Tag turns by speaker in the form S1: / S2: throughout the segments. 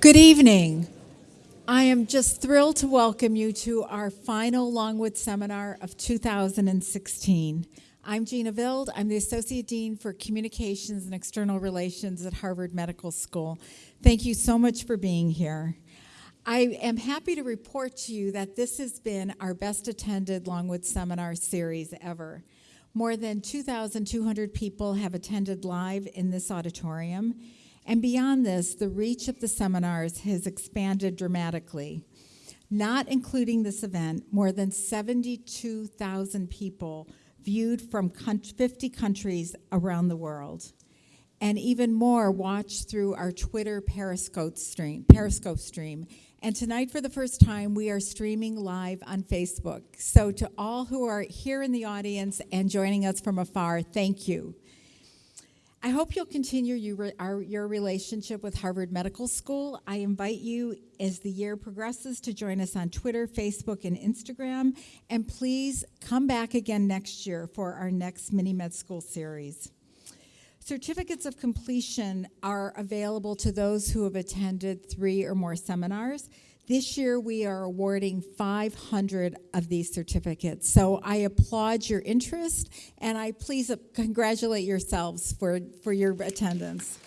S1: Good evening. I am just thrilled to welcome you to our final Longwood seminar of 2016. I'm Gina Vild. I'm the Associate Dean for Communications and External Relations at Harvard Medical School. Thank you so much for being here. I am happy to report to you that this has been our best attended Longwood seminar series ever. More than 2,200 people have attended live in this auditorium, and beyond this, the reach of the seminars has expanded dramatically. Not including this event, more than 72,000 people viewed from 50 countries around the world. And even more watched through our Twitter Periscope stream. Periscope stream. And tonight, for the first time, we are streaming live on Facebook. So, to all who are here in the audience and joining us from afar, thank you. I hope you'll continue your, our, your relationship with Harvard Medical School. I invite you as the year progresses to join us on Twitter, Facebook, and Instagram. And please come back again next year for our next Mini Med School series. Certificates of completion are available to those who have attended three or more seminars. This year, we are awarding 500 of these certificates. So I applaud your interest, and I please congratulate yourselves for, for your attendance.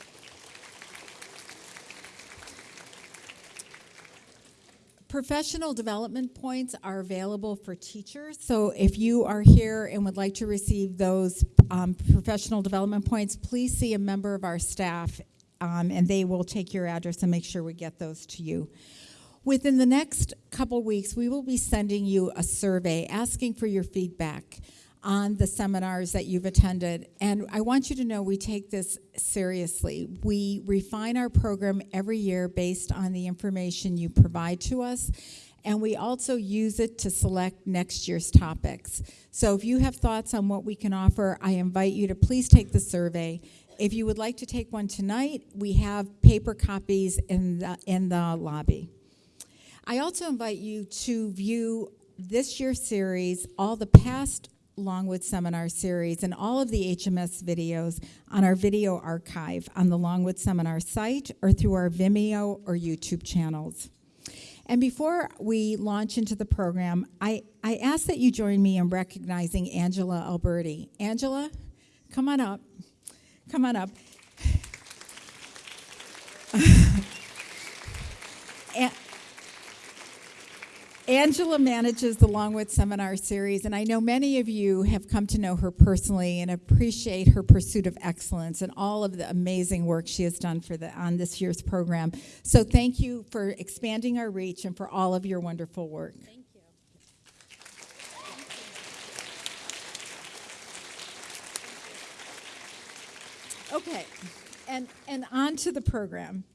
S1: Professional development points are available for teachers. So if you are here and would like to receive those um, professional development points, please see a member of our staff um, and they will take your address and make sure we get those to you. Within the next couple weeks, we will be sending you a survey asking for your feedback on the seminars that you've attended. And I want you to know we take this seriously. We refine our program every year based on the information you provide to us. And we also use it to select next year's topics. So if you have thoughts on what we can offer, I invite you to please take the survey. If you would like to take one tonight, we have paper copies in the, in the lobby. I also invite you to view this year's series, all the past Longwood Seminar series, and all of the HMS videos on our video archive on the Longwood Seminar site or through our Vimeo or YouTube channels. And before we launch into the program, I, I ask that you join me in recognizing Angela Alberti. Angela, come on up. Come on up. Angela manages the Longwood Seminar Series, and I know many of you have come to know her personally and appreciate her pursuit of excellence and all of the amazing work she has done for the, on this year's program. So thank you for expanding our reach and for all of your wonderful work.
S2: Thank you.
S1: Okay, and, and on to the program.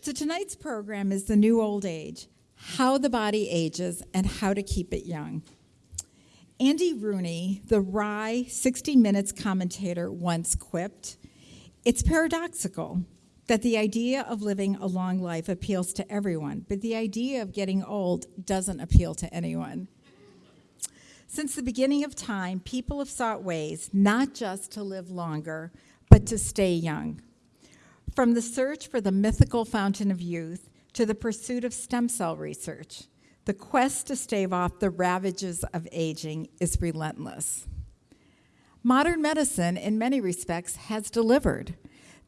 S1: So tonight's program is The New Old Age how the body ages, and how to keep it young. Andy Rooney, the wry 60 Minutes commentator, once quipped It's paradoxical that the idea of living a long life appeals to everyone, but the idea of getting old doesn't appeal to anyone. Since the beginning of time, people have sought ways not just to live longer, but to stay young. From the search for the mythical fountain of youth to the pursuit of stem cell research. The quest to stave off the ravages of aging is relentless. Modern medicine, in many respects, has delivered.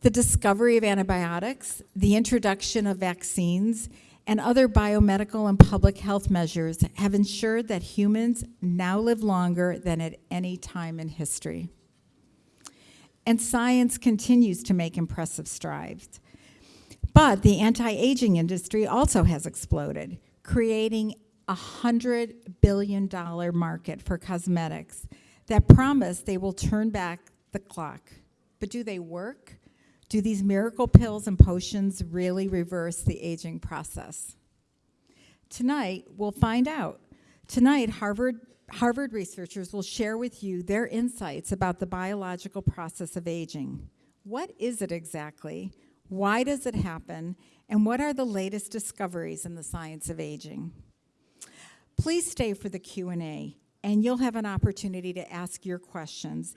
S1: The discovery of antibiotics, the introduction of vaccines, and other biomedical and public health measures have ensured that humans now live longer than at any time in history. And science continues to make impressive strides. But the anti-aging industry also has exploded, creating a $100 billion market for cosmetics that promise they will turn back the clock. But do they work? Do these miracle pills and potions really reverse the aging process? Tonight, we'll find out. Tonight, Harvard, Harvard researchers will share with you their insights about the biological process of aging. What is it exactly? Why does it happen? And what are the latest discoveries in the science of aging? Please stay for the Q&A, and you'll have an opportunity to ask your questions.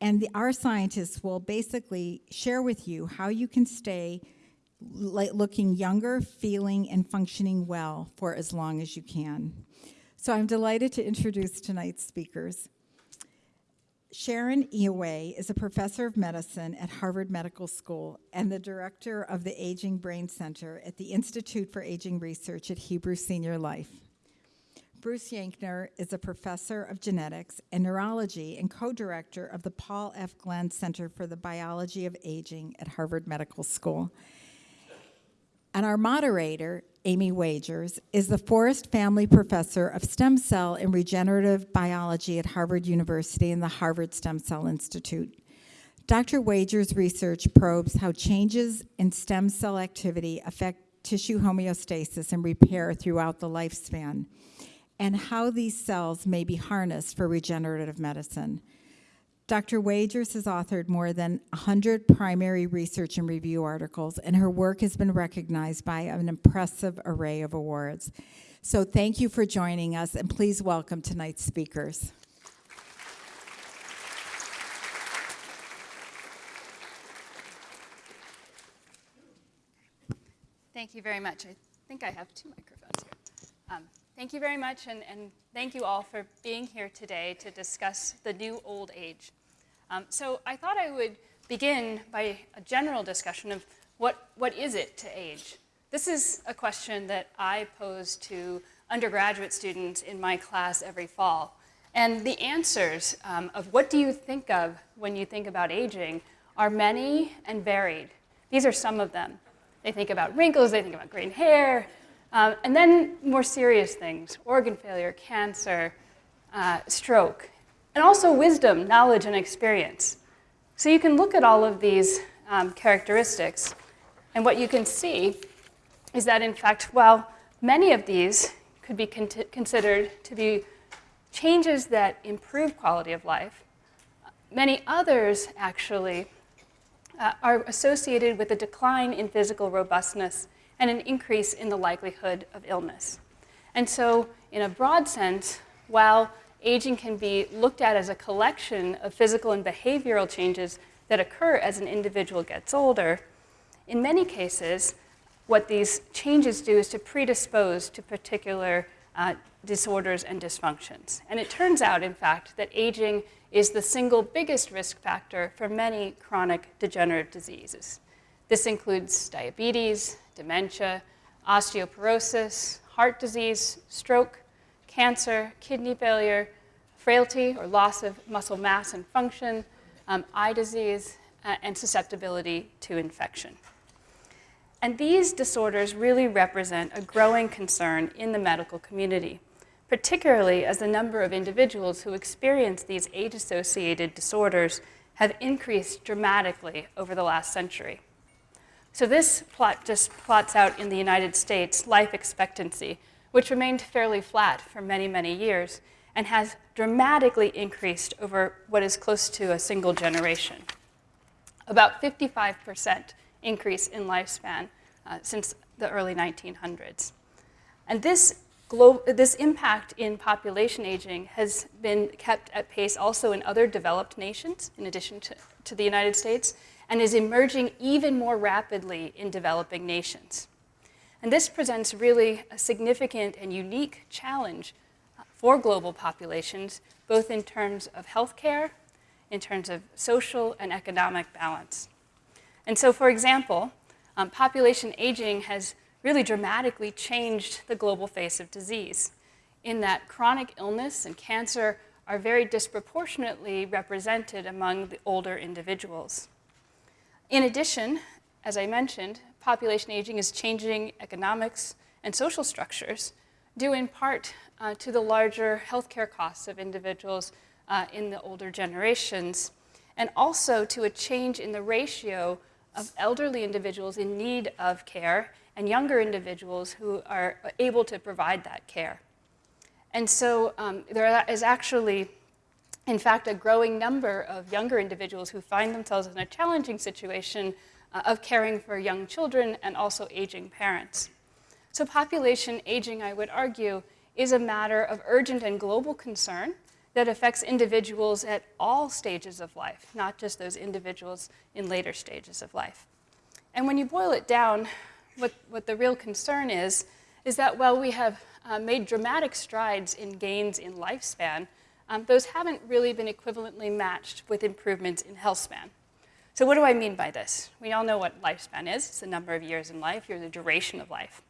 S1: And the, our scientists will basically share with you how you can stay looking younger, feeling, and functioning well for as long as you can. So I'm delighted to introduce tonight's speakers. Sharon Inouye is a professor of medicine at Harvard Medical School and the director of the Aging Brain Center at the Institute for Aging Research at Hebrew Senior Life. Bruce Yankner is a professor of genetics and neurology and co-director of the Paul F. Glenn Center for the Biology of Aging at Harvard Medical School. And our moderator, Amy Wagers, is the Forst Family Professor of Stem Cell and Regenerative Biology at Harvard University and the Harvard Stem Cell Institute. Dr. Wagers' research probes how changes in stem cell activity affect tissue homeostasis and repair throughout the lifespan, and how these cells may be harnessed for regenerative medicine. Dr. Wagers has authored more than 100 primary research and review articles, and her work has been recognized by an impressive array of awards. So thank you for joining us, and please welcome tonight's speakers.
S2: Thank you very much. I think I have two microphones here. Um, thank you very much, and, and, thank you all for being here today to discuss the new old age. Um, so I thought I would begin by a general discussion of what, what is it to age? This is a question that I pose to undergraduate students in my class every fall. And the answers um, of what do you think of when you think about aging are many and varied. These are some of them. They think about wrinkles, they think about graying hair, um, and then more serious things, organ failure, cancer, uh, stroke, and also wisdom, knowledge, and experience. So you can look at all of these um, characteristics, and what you can see is that, in fact, while many of these could be con considered to be changes that improve quality of life, many others actually uh, are associated with a decline in physical robustness and an increase in the likelihood of illness. And so, in a broad sense, while aging can be looked at as a collection of physical and behavioral changes that occur as an individual gets older, in many cases, what these changes do is to predispose to particular uh, disorders and dysfunctions. And it turns out, in fact, that aging is the single biggest risk factor for many chronic degenerative diseases. This includes diabetes, dementia, osteoporosis, heart disease, stroke, cancer, kidney failure, frailty or loss of muscle mass and function, um, eye disease, uh, and susceptibility to infection. And these disorders really represent a growing concern in the medical community particularly as the number of individuals who experience these age-associated disorders have increased dramatically over the last century. So this plot just plots out in the United States life expectancy, which remained fairly flat for many, many years and has dramatically increased over what is close to a single generation. About 55% increase in lifespan uh, since the early 1900s. And this this impact in population aging has been kept at pace also in other developed nations, in addition to, to the United States, and is emerging even more rapidly in developing nations. And this presents really a significant and unique challenge for global populations, both in terms of healthcare, in terms of social and economic balance. And so, for example, um, population aging has really dramatically changed the global face of disease in that chronic illness and cancer are very disproportionately represented among the older individuals. In addition, as I mentioned, population aging is changing economics and social structures due in part uh, to the larger healthcare costs of individuals uh, in the older generations, and also to a change in the ratio of elderly individuals in need of care and younger individuals who are able to provide that care. And so um, there is actually, in fact, a growing number of younger individuals who find themselves in a challenging situation uh, of caring for young children and also aging parents. So population aging, I would argue, is a matter of urgent and global concern that affects individuals at all stages of life, not just those individuals in later stages of life. And when you boil it down, what, what the real concern is, is that while we have uh, made dramatic strides in gains in lifespan, um, those haven't really been equivalently matched with improvements in health span. So what do I mean by this? We all know what lifespan is. It's the number of years in life, or the duration of life.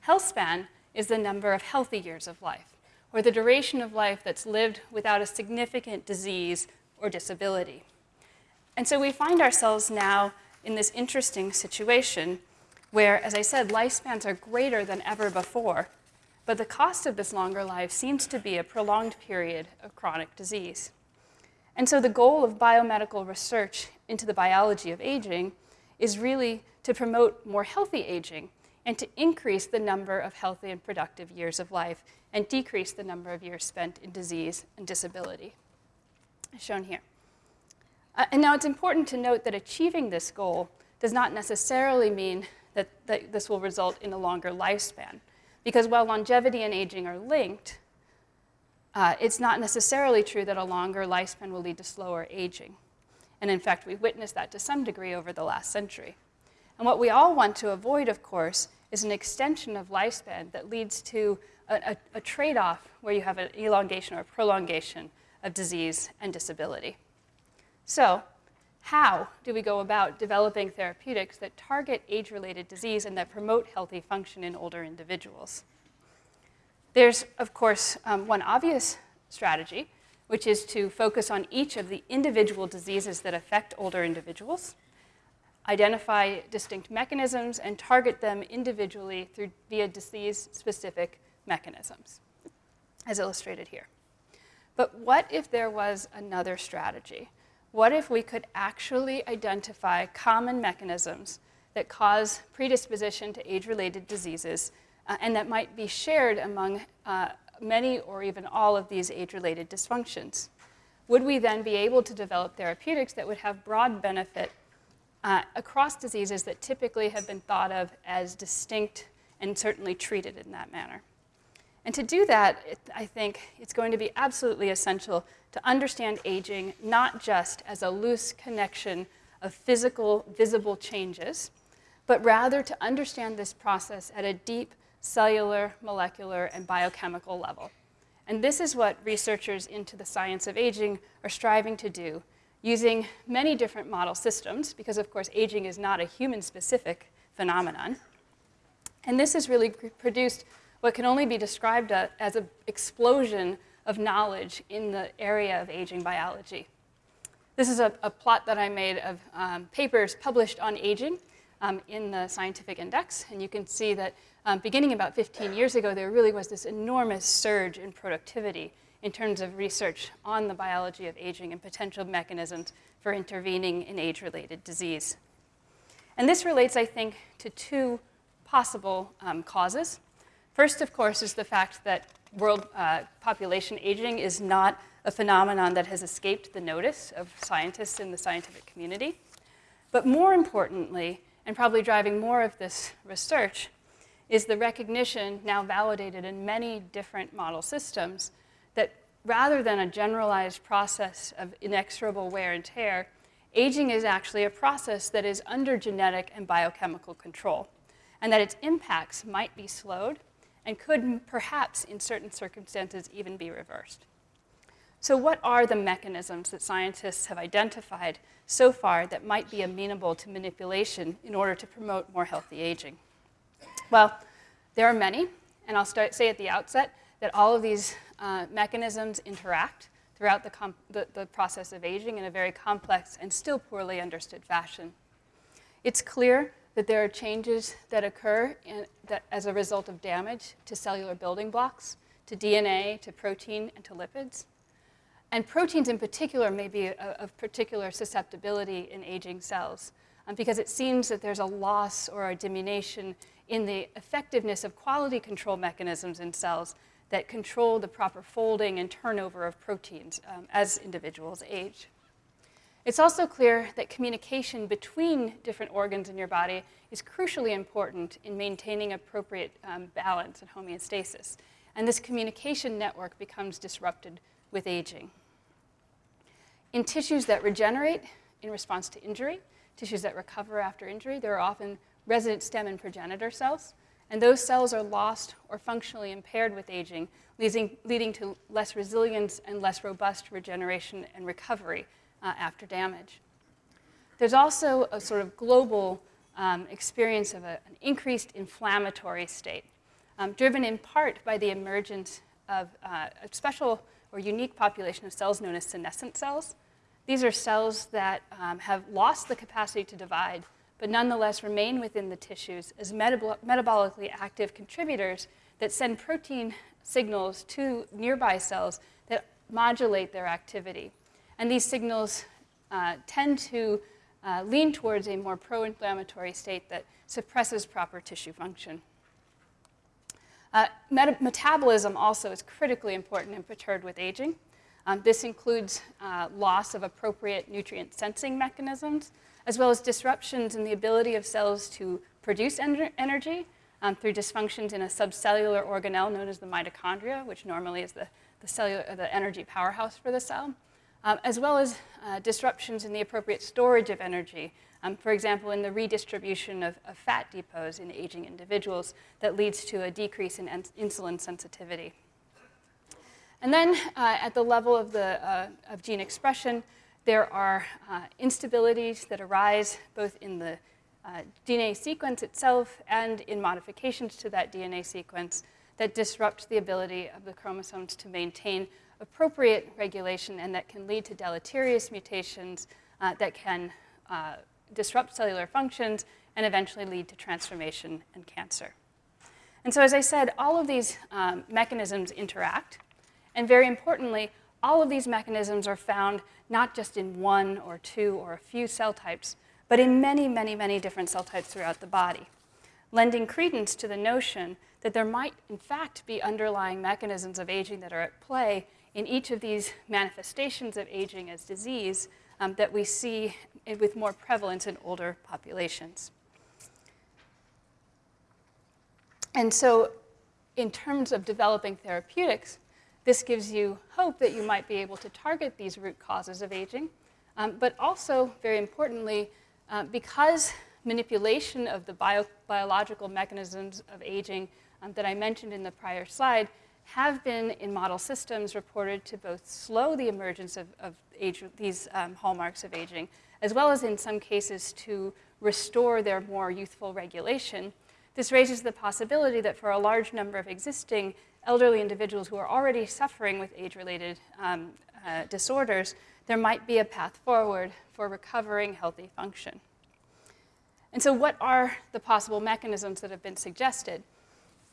S2: Health span is the number of healthy years of life, or the duration of life that's lived without a significant disease or disability. And so we find ourselves now in this interesting situation where, as I said, lifespans are greater than ever before, but the cost of this longer life seems to be a prolonged period of chronic disease. And so the goal of biomedical research into the biology of aging is really to promote more healthy aging and to increase the number of healthy and productive years of life and decrease the number of years spent in disease and disability, as shown here. Uh, and now it's important to note that achieving this goal does not necessarily mean that, that this will result in a longer lifespan. Because while longevity and aging are linked, uh, it's not necessarily true that a longer lifespan will lead to slower aging. And in fact, we've witnessed that to some degree over the last century. And what we all want to avoid, of course, is an extension of lifespan that leads to a, a, a trade off where you have an elongation or a prolongation of disease and disability. So, how do we go about developing therapeutics that target age related disease and that promote healthy function in older individuals? There's, of course, um, one obvious strategy, which is to focus on each of the individual diseases that affect older individuals, identify distinct mechanisms, and target them individually through, via disease specific mechanisms, as illustrated here. But what if there was another strategy? What if we could actually identify common mechanisms that cause predisposition to age related diseases uh, and that might be shared among uh, many or even all of these age related dysfunctions? Would we then be able to develop therapeutics that would have broad benefit uh, across diseases that typically have been thought of as distinct and certainly treated in that manner? And to do that, it, I think it's going to be absolutely essential to understand aging not just as a loose connection of physical, visible changes, but rather to understand this process at a deep cellular, molecular, and biochemical level. And this is what researchers into the science of aging are striving to do using many different model systems, because of course aging is not a human-specific phenomenon. And this has really produced what can only be described as an explosion of knowledge in the area of aging biology. This is a, a plot that I made of um, papers published on aging um, in the scientific index. And you can see that um, beginning about 15 years ago, there really was this enormous surge in productivity in terms of research on the biology of aging and potential mechanisms for intervening in age-related disease. And this relates, I think, to two possible um, causes. First, of course, is the fact that world uh, population aging is not a phenomenon that has escaped the notice of scientists in the scientific community. But more importantly, and probably driving more of this research, is the recognition, now validated in many different model systems, that rather than a generalized process of inexorable wear and tear, aging is actually a process that is under genetic and biochemical control, and that its impacts might be slowed and could perhaps, in certain circumstances, even be reversed. So, what are the mechanisms that scientists have identified so far that might be amenable to manipulation in order to promote more healthy aging? Well, there are many, and I'll start, say at the outset that all of these uh, mechanisms interact throughout the, the, the process of aging in a very complex and still poorly understood fashion. It's clear that there are changes that occur in, that, as a result of damage to cellular building blocks, to DNA, to protein, and to lipids. And proteins in particular may be of particular susceptibility in aging cells um, because it seems that there's a loss or a diminution in the effectiveness of quality control mechanisms in cells that control the proper folding and turnover of proteins um, as individuals age. It's also clear that communication between different organs in your body is crucially important in maintaining appropriate um, balance and homeostasis. And this communication network becomes disrupted with aging. In tissues that regenerate in response to injury, tissues that recover after injury, there are often resident stem and progenitor cells. And those cells are lost or functionally impaired with aging, leading, leading to less resilience and less robust regeneration and recovery uh, after damage. There's also a sort of global um, experience of a, an increased inflammatory state, um, driven in part by the emergence of uh, a special or unique population of cells known as senescent cells. These are cells that um, have lost the capacity to divide but nonetheless remain within the tissues as metab metabolically active contributors that send protein signals to nearby cells that modulate their activity. And these signals uh, tend to uh, lean towards a more pro-inflammatory state that suppresses proper tissue function. Uh, metabolism also is critically important and perturbed with aging. Um, this includes uh, loss of appropriate nutrient sensing mechanisms, as well as disruptions in the ability of cells to produce en energy um, through dysfunctions in a subcellular organelle known as the mitochondria, which normally is the, the, the energy powerhouse for the cell, um, as well as uh, disruptions in the appropriate storage of energy, um, for example, in the redistribution of, of, fat depots in aging individuals that leads to a decrease in insulin sensitivity. And then uh, at the level of, the, uh, of gene expression, there are uh, instabilities that arise both in the uh, DNA sequence itself and in modifications to that DNA sequence that disrupt the ability of the chromosomes to maintain appropriate regulation and that can lead to deleterious mutations uh, that can uh, disrupt cellular functions and eventually lead to transformation and cancer. And so as I said, all of these um, mechanisms interact. And very importantly, all of these mechanisms are found not just in one or two or a few cell types, but in many, many, many different cell types throughout the body, lending credence to the notion that there might, in fact, be underlying mechanisms of aging that are at play in each of these manifestations of aging as disease um, that we see with more prevalence in older populations. And so in terms of developing therapeutics, this gives you hope that you might be able to target these root causes of aging, um, but also, very importantly, uh, because manipulation of the bio biological mechanisms of aging um, that I mentioned in the prior slide have been in model systems reported to both slow the emergence of, of age, these um, hallmarks of aging, as well as in some cases to restore their more youthful regulation. This raises the possibility that for a large number of existing elderly individuals who are already suffering with age-related um, uh, disorders, there might be a path forward for recovering healthy function. And so what are the possible mechanisms that have been suggested?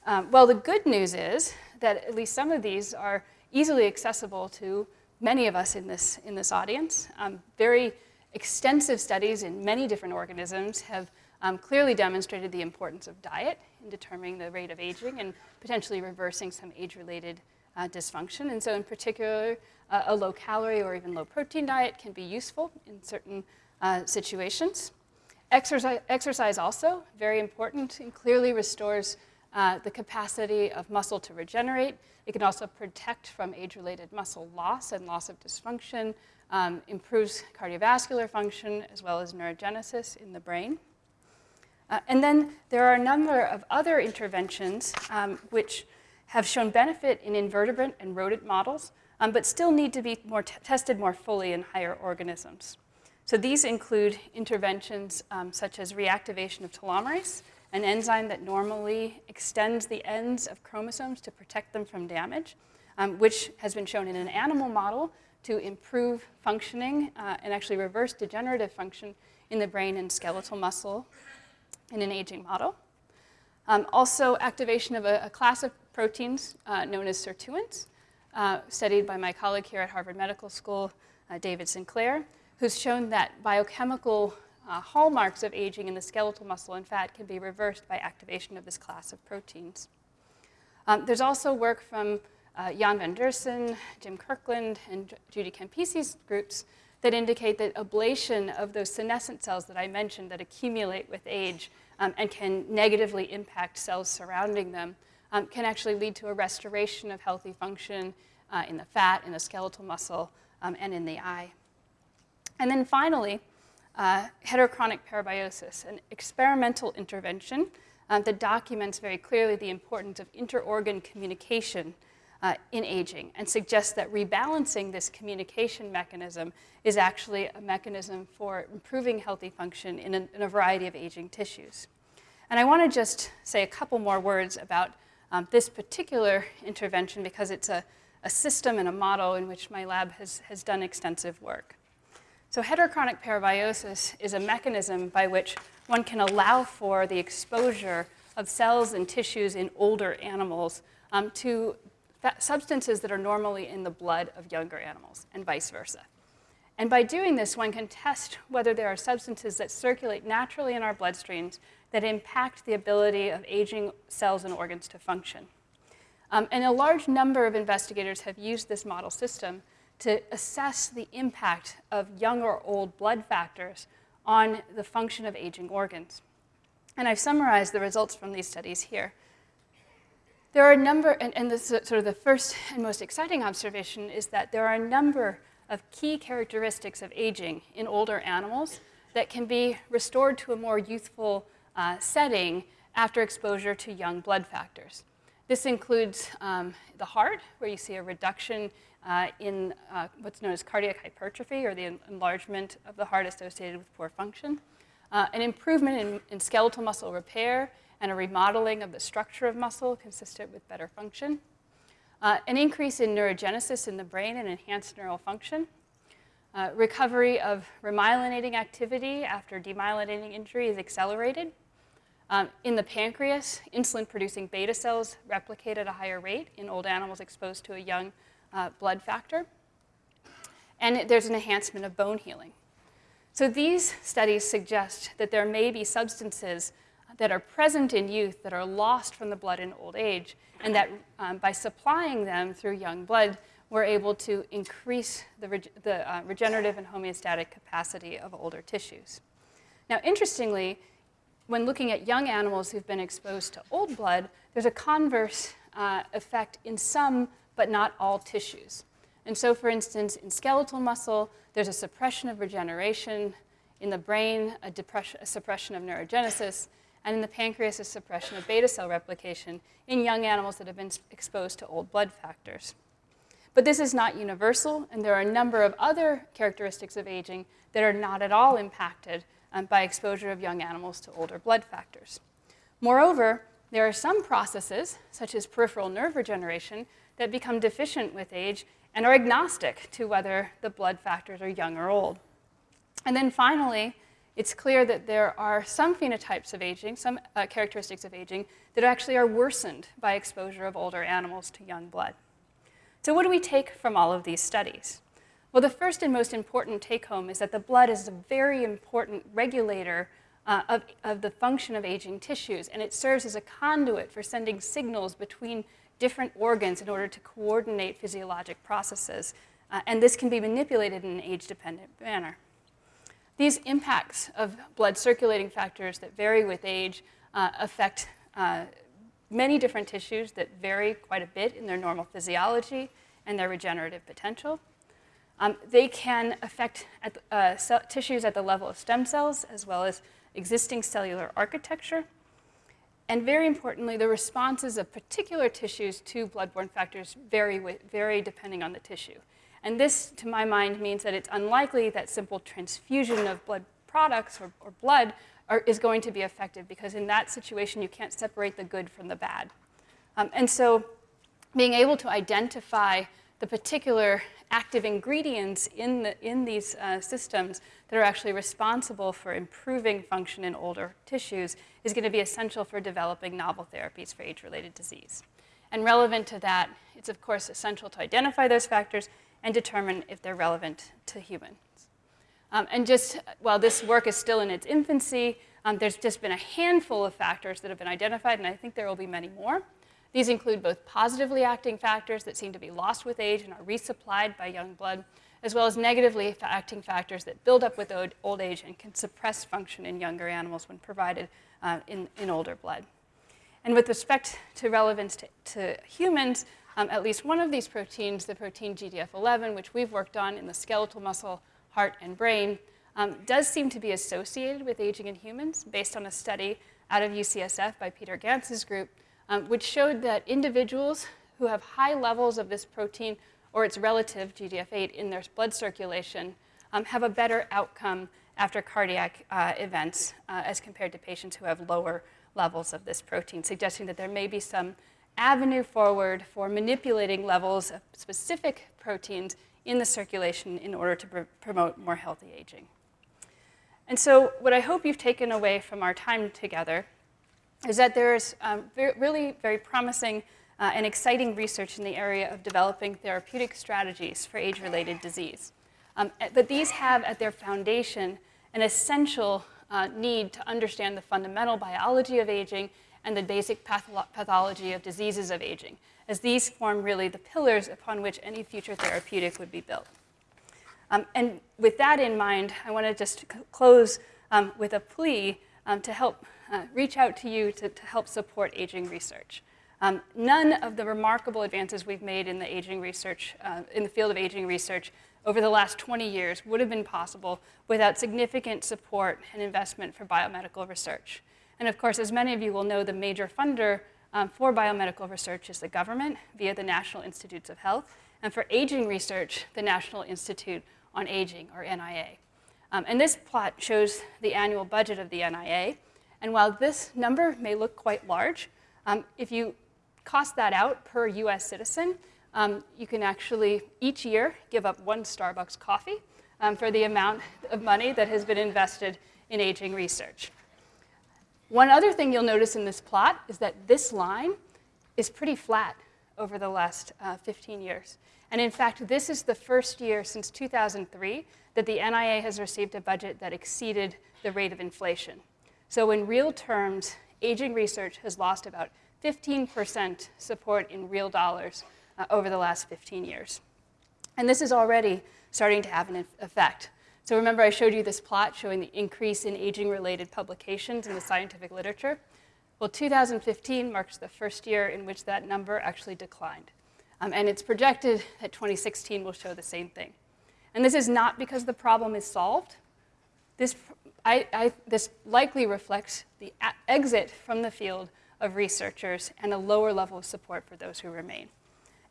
S2: Um, well, the good news is that at least some of these are easily accessible to many of us in this, in this audience. Um, very extensive studies in many different organisms have um, clearly demonstrated the importance of diet in determining the rate of aging and potentially reversing some age-related uh, dysfunction. And so in particular, uh, a low-calorie or even low-protein diet can be useful in certain uh, situations. Exercise, exercise also, very important, and clearly restores uh, the capacity of muscle to regenerate. It can also protect from age-related muscle loss and loss of dysfunction, um, improves cardiovascular function as well as neurogenesis in the brain. Uh, and then there are a number of other interventions um, which have shown benefit in invertebrate and rodent models, um, but still need to be more tested more fully in higher organisms. So these include interventions um, such as reactivation of telomerase, an enzyme that normally extends the ends of chromosomes to protect them from damage, um, which has been shown in an animal model to improve functioning uh, and actually reverse degenerative function in the brain and skeletal muscle in an aging model. Um, also, activation of a, a class of proteins uh, known as sirtuins, uh, studied by my colleague here at Harvard Medical School, uh, David Sinclair, who's shown that biochemical uh, hallmarks of aging in the skeletal muscle and fat can be reversed by activation of this class of proteins. Um, there's also work from uh, Jan van Deursen, Jim Kirkland, and Judy Campisi's groups that indicate that ablation of those senescent cells that I mentioned that accumulate with age um, and can negatively impact cells surrounding them um, can actually lead to a restoration of healthy function uh, in the fat, in the skeletal muscle, um, and in the eye. And then finally, uh, heterochronic parabiosis, an experimental intervention um, that documents very clearly the importance of interorgan communication uh, in aging and suggests that rebalancing this communication mechanism is actually a mechanism for improving healthy function in a, in a variety of aging tissues. And I want to just say a couple more words about um, this particular intervention because it's a, a system and a model in which my lab has, has done extensive work. So heterochronic parabiosis is a mechanism by which one can allow for the exposure of cells and tissues in older animals um, to substances that are normally in the blood of younger animals, and vice versa. And by doing this, one can test whether there are substances that circulate naturally in our bloodstreams that impact the ability of aging cells and organs to function. Um, and a large number of investigators have used this model system to assess the impact of young or old blood factors on the function of aging organs. And I've summarized the results from these studies here. There are a number, and, and this is sort of the first and most exciting observation is that there are a number of key characteristics of aging in older animals that can be restored to a more youthful uh, setting after exposure to young blood factors. This includes um, the heart, where you see a reduction uh, in uh, what's known as cardiac hypertrophy, or the enlargement of the heart associated with poor function, uh, an improvement in, in, skeletal muscle repair, and a remodeling of the structure of muscle consistent with better function, uh, an increase in neurogenesis in the brain and enhanced neural function, uh, recovery of remyelinating activity after demyelinating injury is accelerated, um, in the pancreas, insulin-producing beta cells replicate at a higher rate in old animals exposed to a young uh, blood factor. And there's an enhancement of bone healing. So these studies suggest that there may be substances that are present in youth that are lost from the blood in old age, and that um, by supplying them through young blood, we're able to increase the, the uh, regenerative and homeostatic capacity of older tissues. Now, interestingly, when looking at young animals who've been exposed to old blood, there's a converse uh, effect in some but not all tissues. And so, for instance, in skeletal muscle, there's a suppression of regeneration. In the brain, a, a suppression of neurogenesis. And in the pancreas, a suppression of beta cell replication in young animals that have been exposed to old blood factors. But this is not universal, and there are a number of other characteristics of aging that are not at all impacted um, by exposure of young animals to older blood factors. Moreover, there are some processes, such as peripheral nerve regeneration, that become deficient with age and are agnostic to whether the blood factors are young or old. And then finally, it's clear that there are some phenotypes of aging, some uh, characteristics of aging, that actually are worsened by exposure of older animals to young blood. So what do we take from all of these studies? Well, the first and most important take home is that the blood is a very important regulator uh, of, of the function of aging tissues, and it serves as a conduit for sending signals between different organs in order to coordinate physiologic processes. Uh, and this can be manipulated in an age-dependent manner. These impacts of blood circulating factors that vary with age uh, affect uh, many different tissues that vary quite a bit in their normal physiology and their regenerative potential. Um, they can affect at, uh, tissues at the level of stem cells as well as existing cellular architecture. And very importantly, the responses of particular tissues to bloodborne factors vary, vary depending on the tissue. And this, to my mind, means that it's unlikely that simple transfusion of blood products or, or blood are, is going to be effective because in that situation, you can't separate the good from the bad. Um, and so being able to identify the particular active ingredients in, the, in these uh, systems that are actually responsible for improving function in older tissues is going to be essential for developing novel therapies for age-related disease. And relevant to that, it's of course essential to identify those factors and determine if they're relevant to humans. Um, and just while this work is still in its infancy, um, there's just been a handful of factors that have been identified, and I think there will be many more. These include both positively acting factors that seem to be lost with age and are resupplied by young blood, as well as negatively acting factors that build up with old age and can suppress function in younger animals when provided uh, in, in older blood. And with respect to relevance to, to humans, um, at least one of these proteins, the protein GDF11, which we've worked on in the skeletal muscle, heart, and brain, um, does seem to be associated with aging in humans based on a study out of UCSF by Peter Ganz's group, um, which showed that individuals who have high levels of this protein or its relative, GDF8, in their blood circulation um, have a better outcome after cardiac uh, events uh, as compared to patients who have lower levels of this protein, suggesting that there may be some avenue forward for manipulating levels of specific proteins in the circulation in order to pr promote more healthy aging. And so, what I hope you've taken away from our time together is that there's um, really very promising uh, and exciting research in the area of developing therapeutic strategies for age related disease. Um, but these have at their foundation an essential uh, need to understand the fundamental biology of aging and the basic patholo pathology of diseases of aging, as these form really the pillars upon which any future therapeutic would be built. Um, and with that in mind, I want to just close um, with a plea um, to help uh, reach out to you to, to help support aging research. Um, none of the remarkable advances we've made in the aging research, uh, in the field of aging research over the last 20 years would have been possible without significant support and investment for biomedical research. And of course, as many of you will know, the major funder um, for biomedical research is the government via the National Institutes of Health, and for aging research, the National Institute on Aging, or NIA. Um, and this plot shows the annual budget of the NIA. And while this number may look quite large, um, if you cost that out per US citizen, um, you can actually each year give up one Starbucks coffee um, for the amount of money that has been invested in aging research. One other thing you'll notice in this plot is that this line is pretty flat over the last uh, 15 years. And in fact, this is the first year since 2003 that the NIA has received a budget that exceeded the rate of inflation. So in real terms, aging research has lost about 15% support in real dollars uh, over the last 15 years. And this is already starting to have an effect. So remember I showed you this plot showing the increase in aging-related publications in the scientific literature? Well, 2015 marks the first year in which that number actually declined. Um, and it's projected that 2016 will show the same thing. And this is not because the problem is solved. This, I, I, this likely reflects the exit from the field of researchers and a lower level of support for those who remain.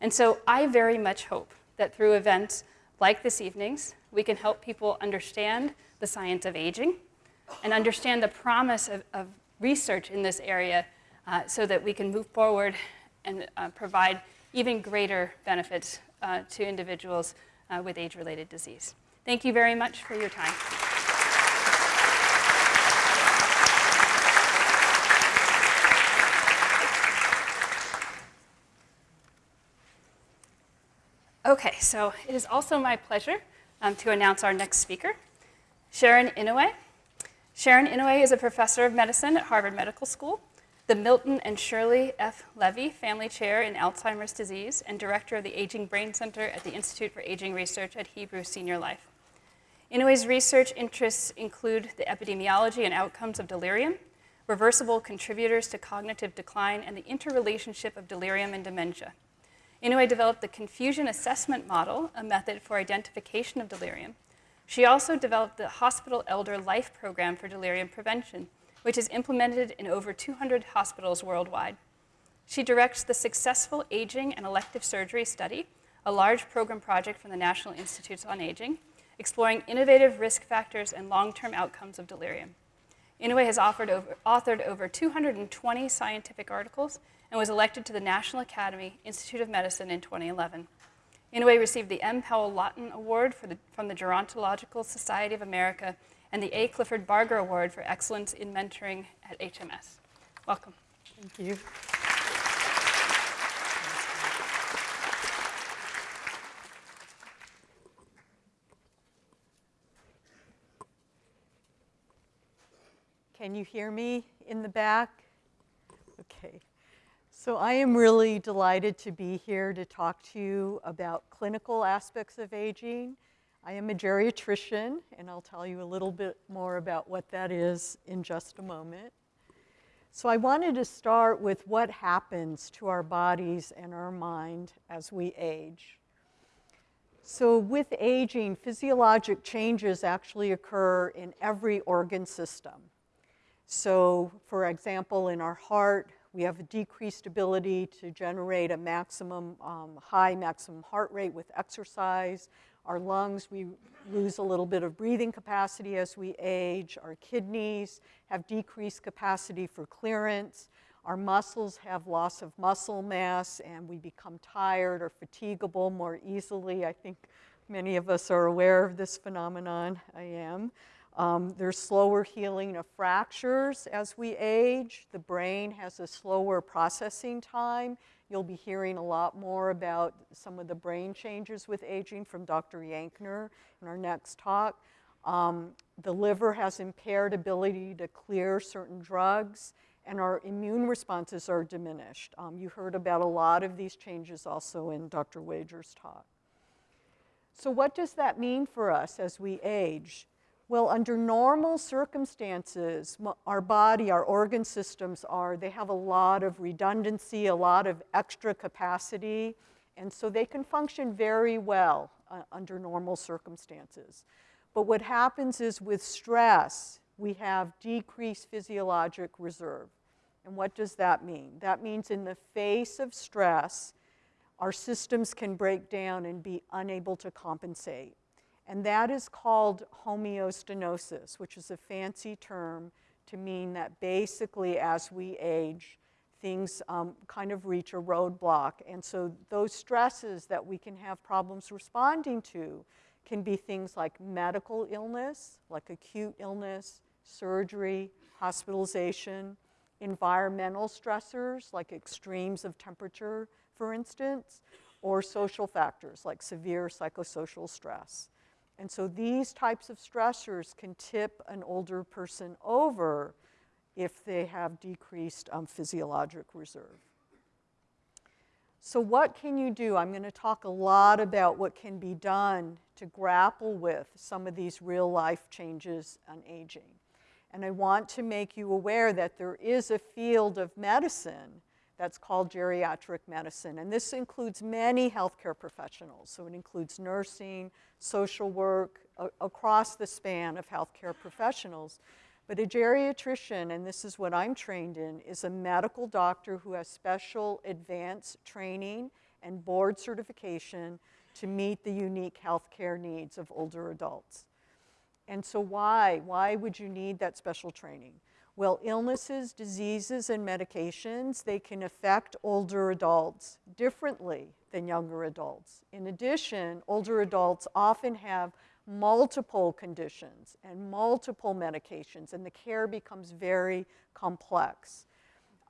S2: And so I very much hope that through events like this evening's, we can help people understand the science of aging and understand the promise of, of research in this area uh, so that we can move forward and uh, provide even greater benefits uh, to individuals uh, with age-related disease. Thank you very much for your time. Okay, so it is also my pleasure um, to announce our next speaker, Sharon Inouye. Sharon Inouye is a professor of medicine at Harvard Medical School, the Milton and Shirley F. Levy Family Chair in Alzheimer's Disease, and director of the Aging Brain Center at the Institute for Aging Research at Hebrew Senior Life. Inouye's research interests include the epidemiology and outcomes of delirium, reversible contributors to cognitive decline, and the interrelationship of delirium and dementia. Inouye developed the confusion assessment model, a method for identification of delirium. She also developed the Hospital Elder Life Program for delirium prevention, which is implemented in over 200 hospitals worldwide. She directs the Successful Aging and Elective Surgery Study, a large program project from the National Institutes on Aging, exploring innovative risk factors and long-term outcomes of delirium. Inouye has over, authored over 220 scientific articles and was elected to the National Academy Institute of Medicine in 2011. Inouye received the M. Powell Lawton Award the, from the Gerontological Society of America and the A. Clifford Barger Award for Excellence in Mentoring at HMS. Welcome.
S3: Thank you. Can you hear me in the back? Okay. So I am really delighted to be here to talk to you about clinical aspects of aging. I am a geriatrician, and I'll tell you a little bit more about what that is in just a moment. So I wanted to start with what happens to our bodies and our mind as we age. So with aging, physiologic changes actually occur in every organ system. So for example, in our heart, we have a decreased ability to generate a maximum, um, high maximum heart rate with exercise. Our lungs, we lose a little bit of breathing capacity as we age. Our kidneys have decreased capacity for clearance. Our muscles have loss of muscle mass and we become tired or fatigable more easily. I think many of us are aware of this phenomenon. I am. Um, there's slower healing of fractures as we age. The brain has a slower processing time. You'll be hearing a lot more about some of the brain changes with aging from Dr. Yankner in our next talk. Um, the liver has impaired ability to clear certain drugs, and our immune responses are diminished. Um, you heard about a lot of these changes also in Dr. Wagers' talk. So what does that mean for us as we age? Well, under normal circumstances, our body, our organ systems are, they have a lot of redundancy, a lot of extra capacity, and so they can function very well uh, under normal circumstances. But what happens is with stress, we have decreased physiologic reserve. And what does that mean? That means in the face of stress, our systems can break down and be unable to compensate. And that is called homeostenosis, which is a fancy term to mean that basically as we age, things um, kind of reach a roadblock. And so those stresses that we can have problems responding to can be things like medical illness, like acute illness, surgery, hospitalization, environmental stressors like extremes of temperature, for instance, or social factors like severe psychosocial stress. And so these types of stressors can tip an older person over if they have decreased um, physiologic reserve. So what can you do? I'm going to talk a lot about what can be done to grapple with some of these real life changes on aging. And I want to make you aware that there is a field of medicine that's called geriatric medicine. And this includes many healthcare professionals. So it includes nursing, social work, across the span of healthcare professionals. But a geriatrician, and this is what I'm trained in, is a medical doctor who has special advanced training and board certification to meet the unique healthcare needs of older adults. And so why? Why would you need that special training? Well, illnesses, diseases, and medications, they can affect older adults differently than younger adults. In addition, older adults often have multiple conditions and multiple medications, and the care becomes very complex.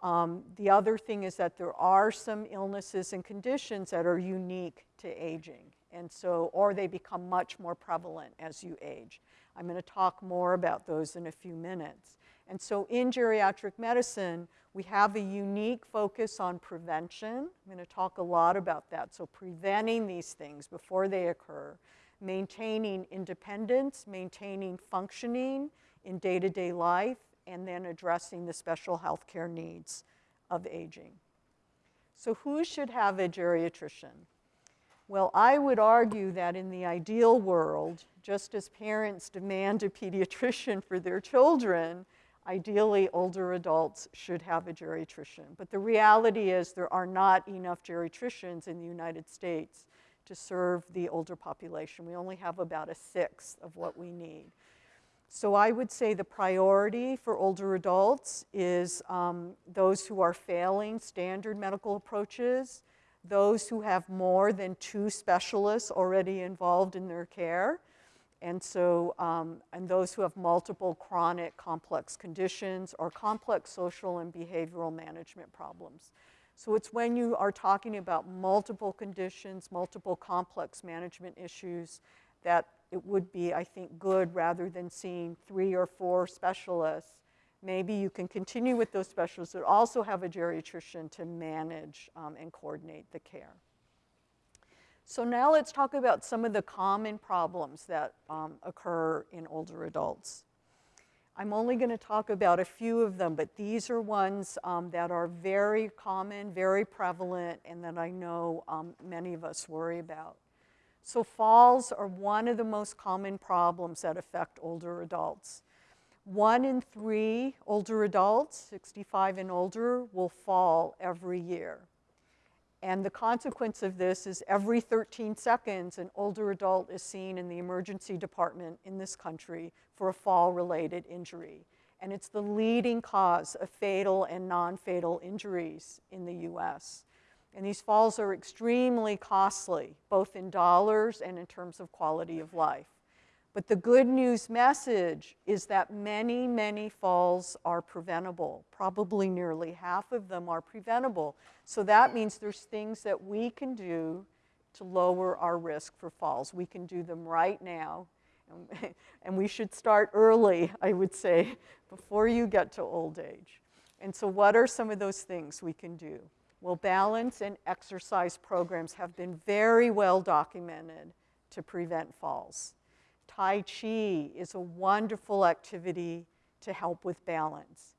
S3: Um, the other thing is that there are some illnesses and conditions that are unique to aging, and so, or they become much more prevalent as you age. I'm going to talk more about those in a few minutes. And so in geriatric medicine, we have a unique focus on prevention. I'm going to talk a lot about that. So preventing these things before they occur, maintaining independence, maintaining functioning in day-to-day -day life, and then addressing the special health care needs of aging. So who should have a geriatrician? Well, I would argue that in the ideal world, just as parents demand a pediatrician for their children, ideally older adults should have a geriatrician. But the reality is there are not enough geriatricians in the United States to serve the older population. We only have about a sixth of what we need. So I would say the priority for older adults is um, those who are failing standard medical approaches, those who have more than two specialists already involved in their care, and so, um, and those who have multiple chronic complex conditions or complex social and behavioral management problems. So it's when you are talking about multiple conditions, multiple complex management issues, that it would be, I think, good rather than seeing three or four specialists. Maybe you can continue with those specialists but also have a geriatrician to manage um, and coordinate the care. So now let's talk about some of the common problems that um, occur in older adults. I'm only going to talk about a few of them, but these are ones um, that are very common, very prevalent, and that I know um, many of us worry about. So falls are one of the most common problems that affect older adults. One in three older adults, 65 and older, will fall every year. And the consequence of this is every 13 seconds, an older adult is seen in the emergency department in this country for a fall-related injury. And it's the leading cause of fatal and non-fatal injuries in the US. And these falls are extremely costly, both in dollars and in terms of quality of life. But the good news message is that many, many falls are preventable. Probably nearly half of them are preventable. So that means there's things that we can do to lower our risk for falls. We can do them right now. And we should start early, I would say, before you get to old age. And so, what are some of those things we can do? Well, balance and exercise programs have been very well documented to prevent falls. Tai Chi is a wonderful activity to help with balance.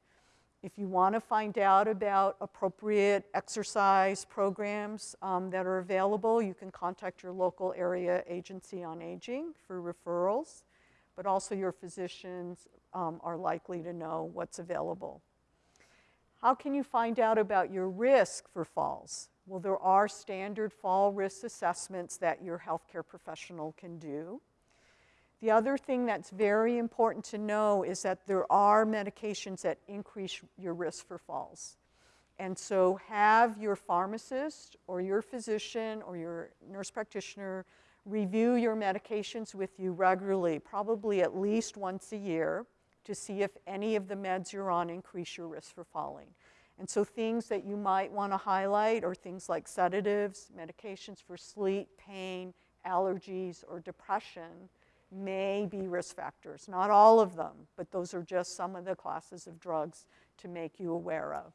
S3: If you want to find out about appropriate exercise programs um, that are available, you can contact your local area agency on aging for referrals, but also your physicians um, are likely to know what's available. How can you find out about your risk for falls? Well, there are standard fall risk assessments that your healthcare professional can do. The other thing that's very important to know is that there are medications that increase your risk for falls. And so have your pharmacist or your physician or your nurse practitioner review your medications with you regularly, probably at least once a year, to see if any of the meds you're on increase your risk for falling. And so things that you might want to highlight are things like sedatives, medications for sleep, pain, allergies, or depression may be risk factors. Not all of them, but those are just some of the classes of drugs to make you aware of.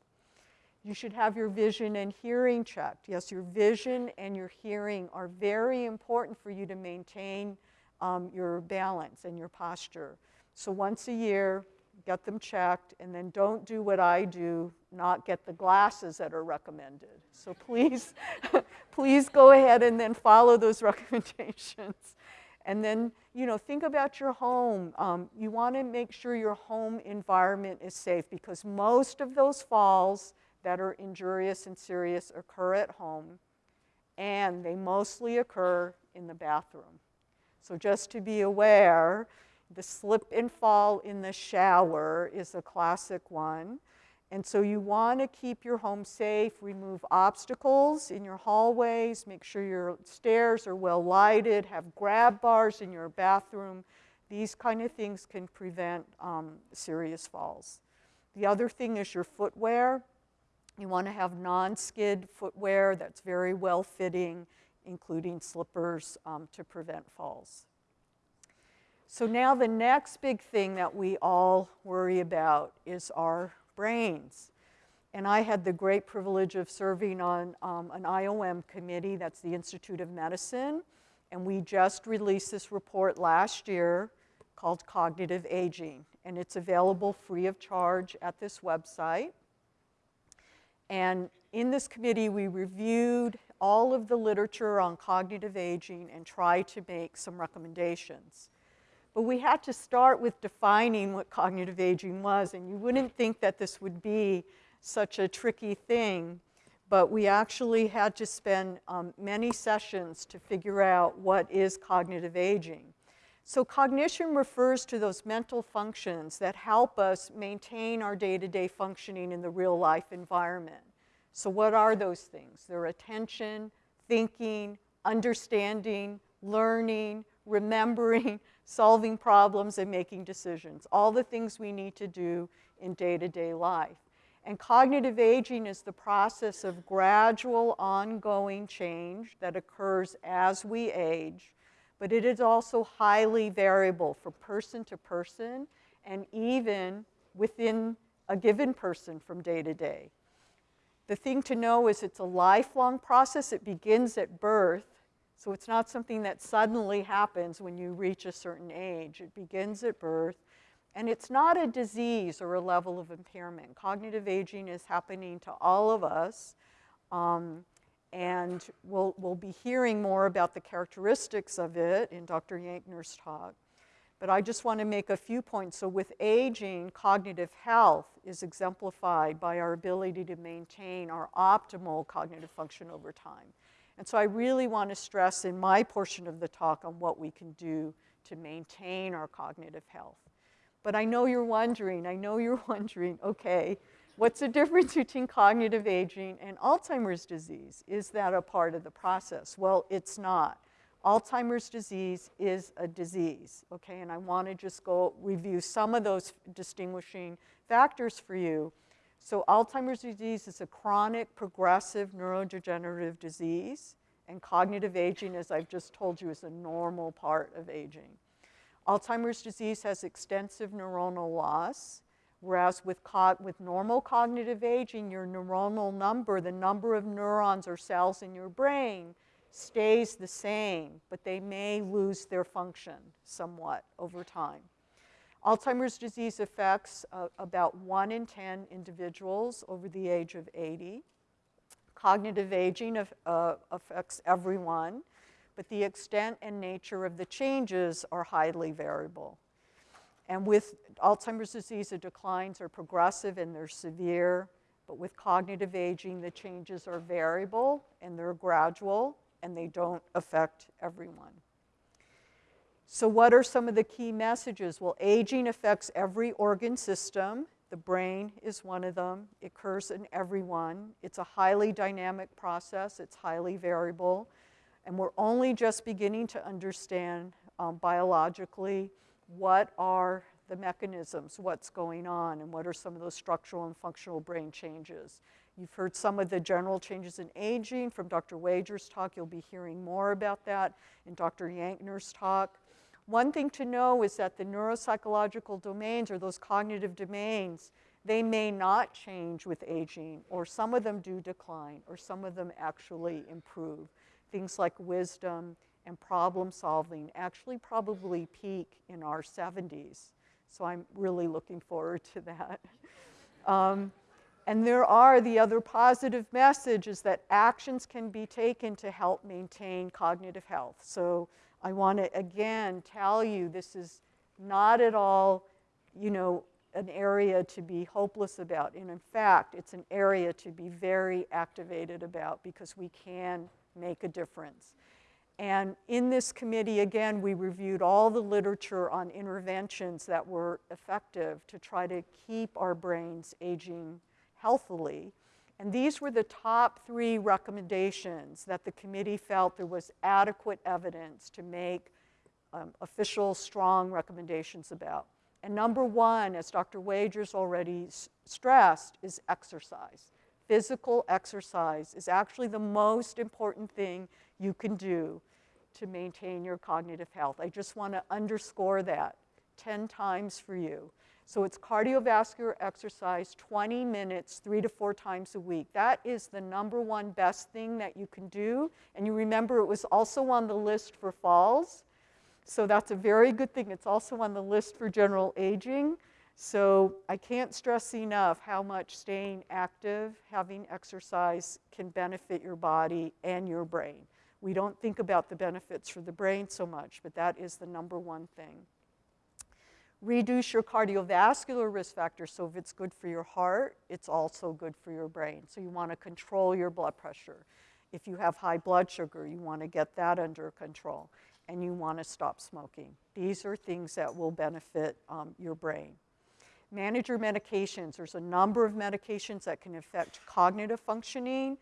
S3: You should have your vision and hearing checked. Yes, your vision and your hearing are very important for you to maintain um, your balance and your posture. So once a year, get them checked, and then don't do what I do, not get the glasses that are recommended. So please, please go ahead and then follow those recommendations. And then, you know, think about your home. Um, you want to make sure your home environment is safe because most of those falls that are injurious and serious occur at home, and they mostly occur in the bathroom. So just to be aware, the slip and fall in the shower is a classic one. And so you want to keep your home safe, remove obstacles in your hallways, make sure your stairs are well lighted, have grab bars in your bathroom. These kind of things can prevent um, serious falls. The other thing is your footwear. You want to have non-skid footwear that's very well fitting, including slippers um, to prevent falls. So now the next big thing that we all worry about is our brains. And I had the great privilege of serving on um, an IOM committee, that's the Institute of Medicine, and we just released this report last year called Cognitive Aging, and it's available free of charge at this website. And in this committee, we reviewed all of the literature on cognitive aging and tried to make some recommendations. But we had to start with defining what cognitive aging was, and you wouldn't think that this would be such a tricky thing, but we actually had to spend um, many sessions to figure out what is cognitive aging. So cognition refers to those mental functions that help us maintain our day-to-day -day functioning in the real life environment. So what are those things? They're attention, thinking, understanding, learning, remembering, solving problems, and making decisions. All the things we need to do in day-to-day -day life. And cognitive aging is the process of gradual, ongoing change that occurs as we age, but it is also highly variable from person to person and even within a given person from day to day. The thing to know is it's a lifelong process. It begins at birth so it's not something that suddenly happens when you reach a certain age. It begins at birth. And it's not a disease or a level of impairment. Cognitive aging is happening to all of us. Um, and we'll, we'll be hearing more about the characteristics of it in Dr. Yankner's talk. But I just want to make a few points. So, with aging, cognitive health is exemplified by our ability to maintain our optimal cognitive function over time. And so, I really want to stress in my portion of the talk on what we can do to maintain our cognitive health. But I know you're wondering, I know you're wondering, okay, what's the difference between cognitive aging and Alzheimer's disease? Is that a part of the process? Well, it's not. Alzheimer's disease is a disease, okay? And I want to just go review some of those distinguishing factors for you. So, Alzheimer's disease is a chronic, progressive neurodegenerative disease, and cognitive aging, as I've just told you, is a normal part of aging. Alzheimer's disease has extensive neuronal loss, whereas with, with normal cognitive aging, your neuronal number, the number of neurons or cells in your brain, stays the same, but they may lose their function somewhat over time. Alzheimer's disease affects uh, about 1 in 10 individuals over the age of 80. Cognitive aging of, uh, affects everyone, but the extent and nature of the changes are highly variable. And with Alzheimer's disease, the declines are progressive and they're severe, but with cognitive aging, the changes are variable and they're gradual and they don't affect everyone. So, what are some of the key messages? Well, aging affects every organ system. The brain is one of them. It occurs in everyone. It's a highly dynamic process, it's highly variable. And we're only just beginning to understand um, biologically what are the mechanisms, what's going on, and what are some of those structural and functional brain changes. You've heard some of the general changes in aging from Dr. Wagers' talk. You'll be hearing more about that in Dr. Yankner's talk. One thing to know is that the neuropsychological domains or those cognitive domains, they may not change with aging, or some of them do decline, or some of them actually improve. Things like wisdom and problem solving actually probably peak in our 70s. So I'm really looking forward to that. Um, and there are the other positive messages that actions can be taken to help maintain cognitive health. So I want to again tell you this is not at all, you know, an area to be hopeless about. And in fact, it's an area to be very activated about because we can make a difference. And in this committee, again, we reviewed all the literature on interventions that were effective to try to keep our brains aging healthily. And these were the top three recommendations that the committee felt there was adequate evidence to make um, official, strong recommendations about. And number one, as Dr. Wagers already stressed, is exercise. Physical exercise is actually the most important thing you can do to maintain your cognitive health. I just want to underscore that 10 times for you. So it's cardiovascular exercise, 20 minutes, three to four times a week. That is the number one best thing that you can do. And you remember it was also on the list for falls. So that's a very good thing. It's also on the list for general aging. So I can't stress enough how much staying active, having exercise can benefit your body and your brain. We don't think about the benefits for the brain so much, but that is the number one thing. Reduce your cardiovascular risk factors. So if it's good for your heart, it's also good for your brain. So you want to control your blood pressure. If you have high blood sugar, you want to get that under control. And you want to stop smoking. These are things that will benefit um, your brain. Manage your medications. There's a number of medications that can affect cognitive functioning,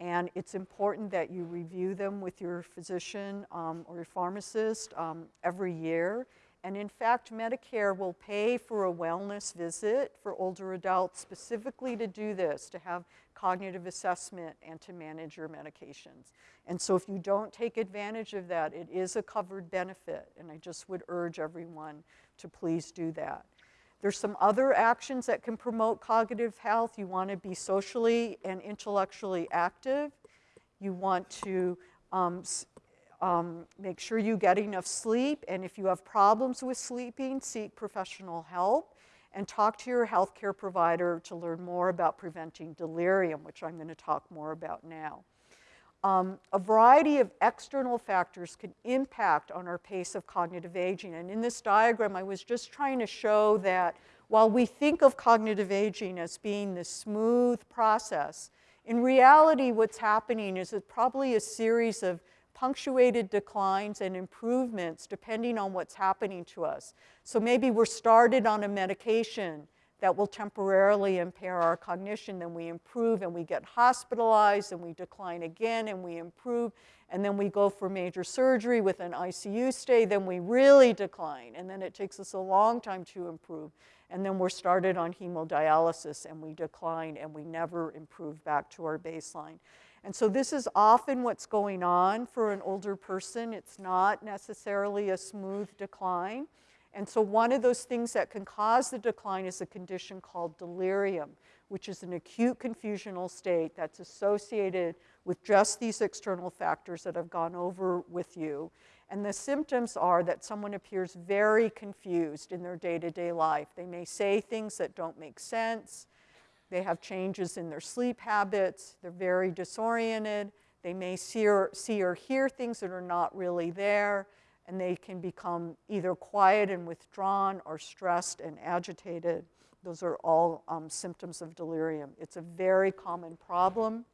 S3: and it's important that you review them with your physician um, or your pharmacist um, every year. And in fact, Medicare will pay for a wellness visit for older adults specifically to do this, to have cognitive assessment and to manage your medications. And so if you don't take advantage of that, it is a covered benefit, and I just would urge everyone to please do that. There's some other actions that can promote cognitive health. You want to be socially and intellectually active. You want to um, um, make sure you get enough sleep, and if you have problems with sleeping, seek professional help and talk to your healthcare provider to learn more about preventing delirium, which I'm going to talk more about now. um, a variety of external factors can impact on our pace of cognitive aging. And in this diagram, I was just trying to show that while we think of cognitive aging as being this smooth process, in reality, what's happening is it's probably a series of punctuated declines and improvements depending on what's happening to us. So maybe we're started on a medication that will temporarily impair our cognition, then we improve and we get hospitalized and we decline again and we improve, and then we go for major surgery with an ICU stay, then we really decline, and then it takes us a long time to improve. And then we're started on hemodialysis and we decline and we never improve back to our baseline. And so this is often what's going on for an older person. It's not necessarily a smooth decline. And so one of those things that can cause the decline is a condition called delirium, which is an acute confusional state that's associated with just these external factors that I've gone over with you. And the symptoms are that someone appears very confused in their day-to-day life. They may say things that don't make sense. They have changes in their sleep habits. They're very disoriented. They may see or, see or hear things that are not really there. And they can become either quiet and withdrawn or stressed and agitated. Those are all um, symptoms of delirium. It's a very common problem.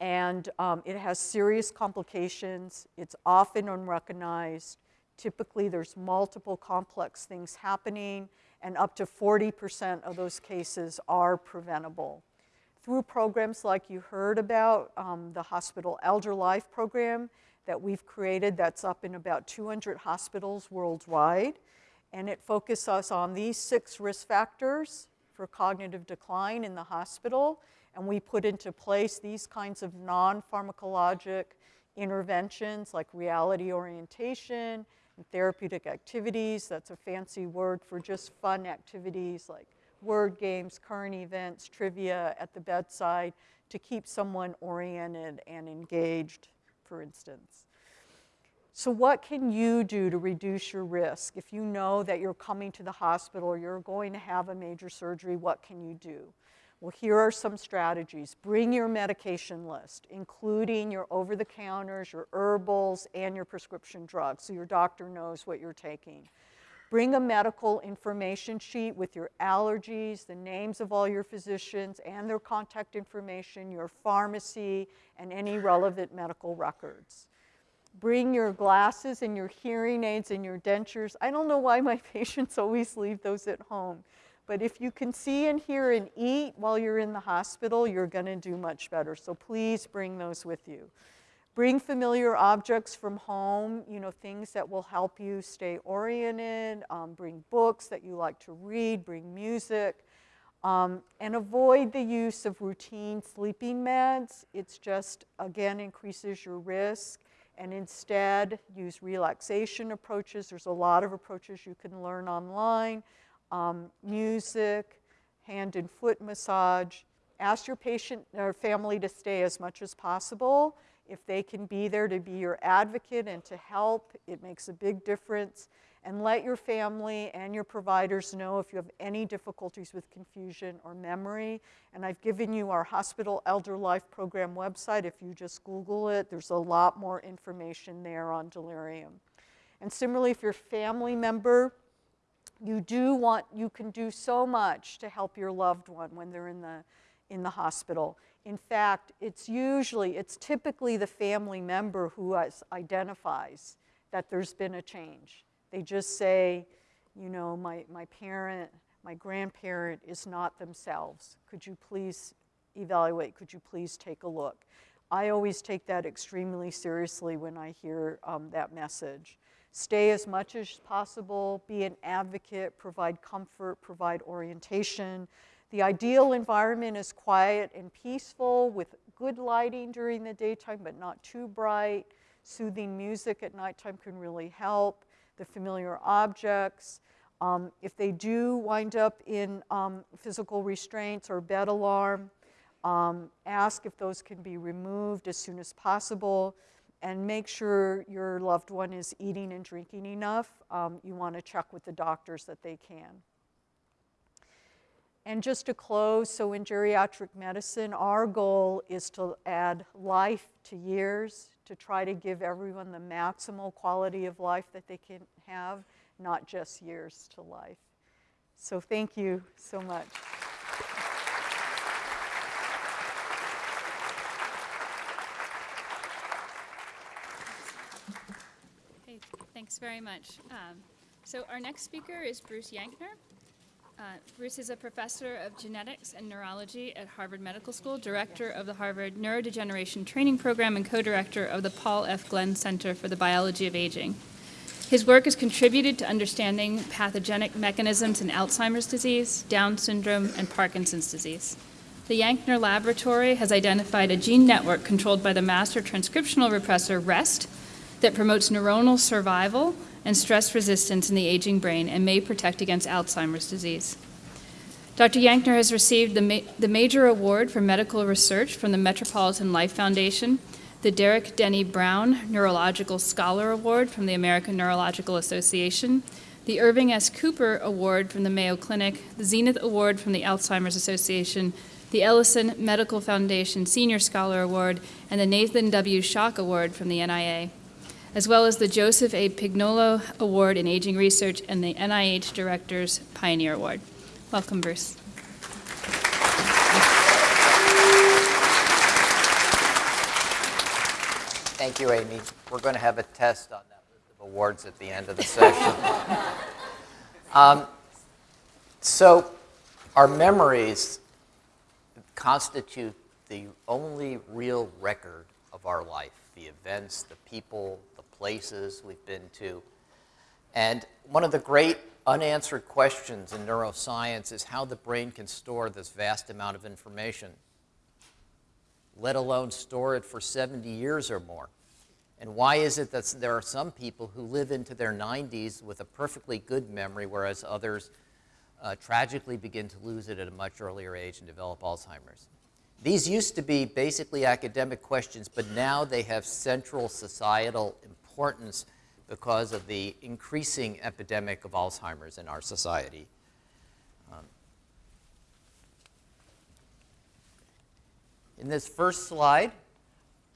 S3: And um, it has serious complications. It's often unrecognized. Typically, there's multiple complex things happening and up to 40% of those cases are preventable. Through programs like you heard about, um, the Hospital Elder Life program that we've created that's up in about 200 hospitals worldwide, and it focuses us on these six risk factors for cognitive decline in the hospital, and we put into place these kinds of non-pharmacologic interventions like reality orientation, therapeutic activities. That's a fancy word for just fun activities like word games, current events, trivia at the bedside to keep someone oriented and engaged, for instance. So what can you do to reduce your risk? If you know that you're coming to the hospital or you're going to have a major surgery, what can you do? Well, here are some strategies. Bring your medication list, including your over-the-counters, your herbals, and your prescription drugs, so your doctor knows what you're taking. Bring a medical information sheet with your allergies, the names of all your physicians, and their contact information, your pharmacy, and any relevant medical records. Bring your glasses and your hearing aids and your dentures. I don't know why my patients always leave those at home. But if you can see and hear and eat while you're in the hospital, you're going to do much better. So please bring those with you. Bring familiar objects from home, you know, things that will help you stay oriented. Um, bring books that you like to read. Bring music. Um, and avoid the use of routine sleeping meds. It's just, again, increases your risk. And instead, use relaxation approaches. There's a lot of approaches you can learn online um, music, hand and foot massage. Ask your patient or family to stay as much as possible. If they can be there to be your advocate and to help, it makes a big difference. And let your family and your providers know if you have any difficulties with confusion or memory. And I've given you our Hospital Elder Life Program website. If you just Google it, there's a lot more information there on delirium. And similarly, if your family member you do want, you can do so much to help your loved one when they're in the, in the hospital. In fact, it's usually, it's typically the family member who identifies that there's been a change. They just say, you know, my, my parent, my grandparent is not themselves. Could you please evaluate? Could you please take a look? I always take that extremely seriously when I hear um, that message. Stay as much as possible, be an advocate, provide comfort, provide orientation. The ideal environment is quiet and peaceful with good lighting during the daytime, but not too bright. Soothing music at nighttime can really help. The familiar objects. Um, if they do wind up in um, physical restraints or bed alarm, um, ask if those can be removed as soon as possible and make sure your loved one is eating and drinking enough. Um, you want to check with the doctors that they can. And just to close, so in geriatric medicine, our goal is to add life to years to try to give everyone the maximal quality of life that they can have, not just years to life. So thank you so much.
S2: Okay, very much. Um, so our next speaker is Bruce Yankner. Uh, Bruce is a professor of genetics and neurology at Harvard Medical School, director of the Harvard Neurodegeneration Training Program, and co-director of the Paul F. Glenn Center for the Biology of Aging. His work has contributed to understanding pathogenic mechanisms in Alzheimer's disease, Down syndrome, and Parkinson's disease. The Yankner Laboratory has identified a gene network controlled by the master transcriptional repressor REST that promotes neuronal survival and stress resistance in the aging brain and may protect against Alzheimer's disease. Dr. Yankner has received the, ma- the major award for medical research from the Metropolitan Life Foundation, the Derek Denny Brown Neurological Scholar Award from the American Neurological Association, the Irving S. Cooper Award from the Mayo Clinic, the Zenith Award from the Alzheimer's Association, the Ellison Medical Foundation Senior Scholar Award, and the Nathan W. Shock Award from the NIA as well as the Joseph A. Pignolo Award in Aging Research and the NIH Director's Pioneer Award. Welcome, Bruce.
S4: Thank you, Amy. We're going to have a test on that list of awards at the end of the session. um, so, our memories constitute the only real record of our life the events, the people, places we've been to. And one of the great unanswered questions in neuroscience is how the brain can store this vast amount of information, let alone store it for 70 years or more. And why is it that there are some people who live into their 90s with a perfectly good memory, whereas others uh, tragically begin to lose it at a much earlier age and develop Alzheimer's? These used to be basically academic questions, but now they have central societal importance because of the increasing epidemic of Alzheimer's in our society. Um, in this first slide,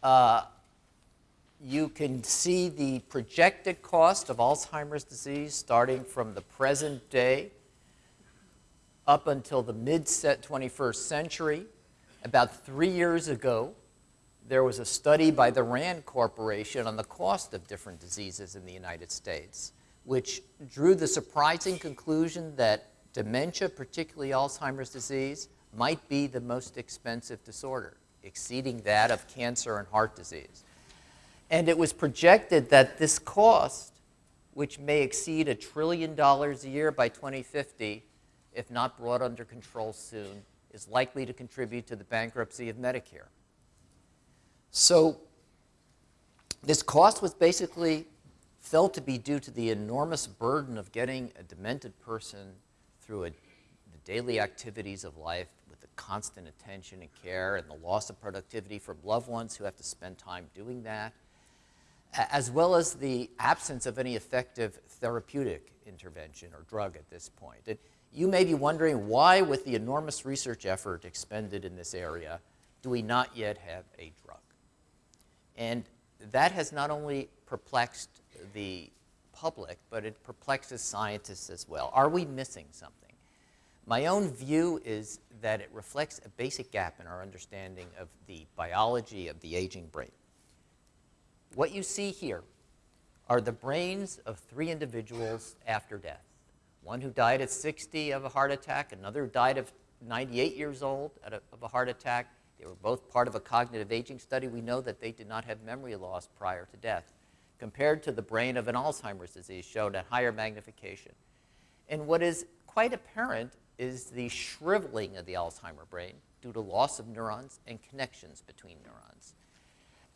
S4: uh, you can see the projected cost of Alzheimer's disease starting from the present day up until the mid 21st century. About three years ago, there was a study by the RAND Corporation on the cost of different diseases in the United States, which drew the surprising conclusion that dementia, particularly Alzheimer's disease, might be the most expensive disorder, exceeding that of cancer and heart disease. And it was projected that this cost, which may exceed a trillion dollars a year by 2050, if not brought under control soon, is likely to contribute to the bankruptcy of Medicare. So this cost was basically felt to be due to the enormous burden of getting a demented person through a, the daily activities of life with the constant attention and care and the loss of productivity from loved ones who have to spend time doing that, as well as the absence of any effective therapeutic intervention or drug at this point. It, you may be wondering why, with the enormous research effort expended in this area, do we not yet have a drug? And that has not only perplexed the public, but it perplexes scientists as well. Are we missing something? My own view is that it reflects a basic gap in our understanding of the biology of the aging brain. What you see here are the brains of three individuals after death one who died at 60 of a heart attack, another died of 98 years old a, of a heart attack. They were both part of a cognitive aging study. We know that they did not have memory loss prior to death, compared to the brain of an Alzheimer's disease shown at higher magnification. And what is quite apparent is the shriveling of the Alzheimer brain due to loss of neurons and connections between neurons.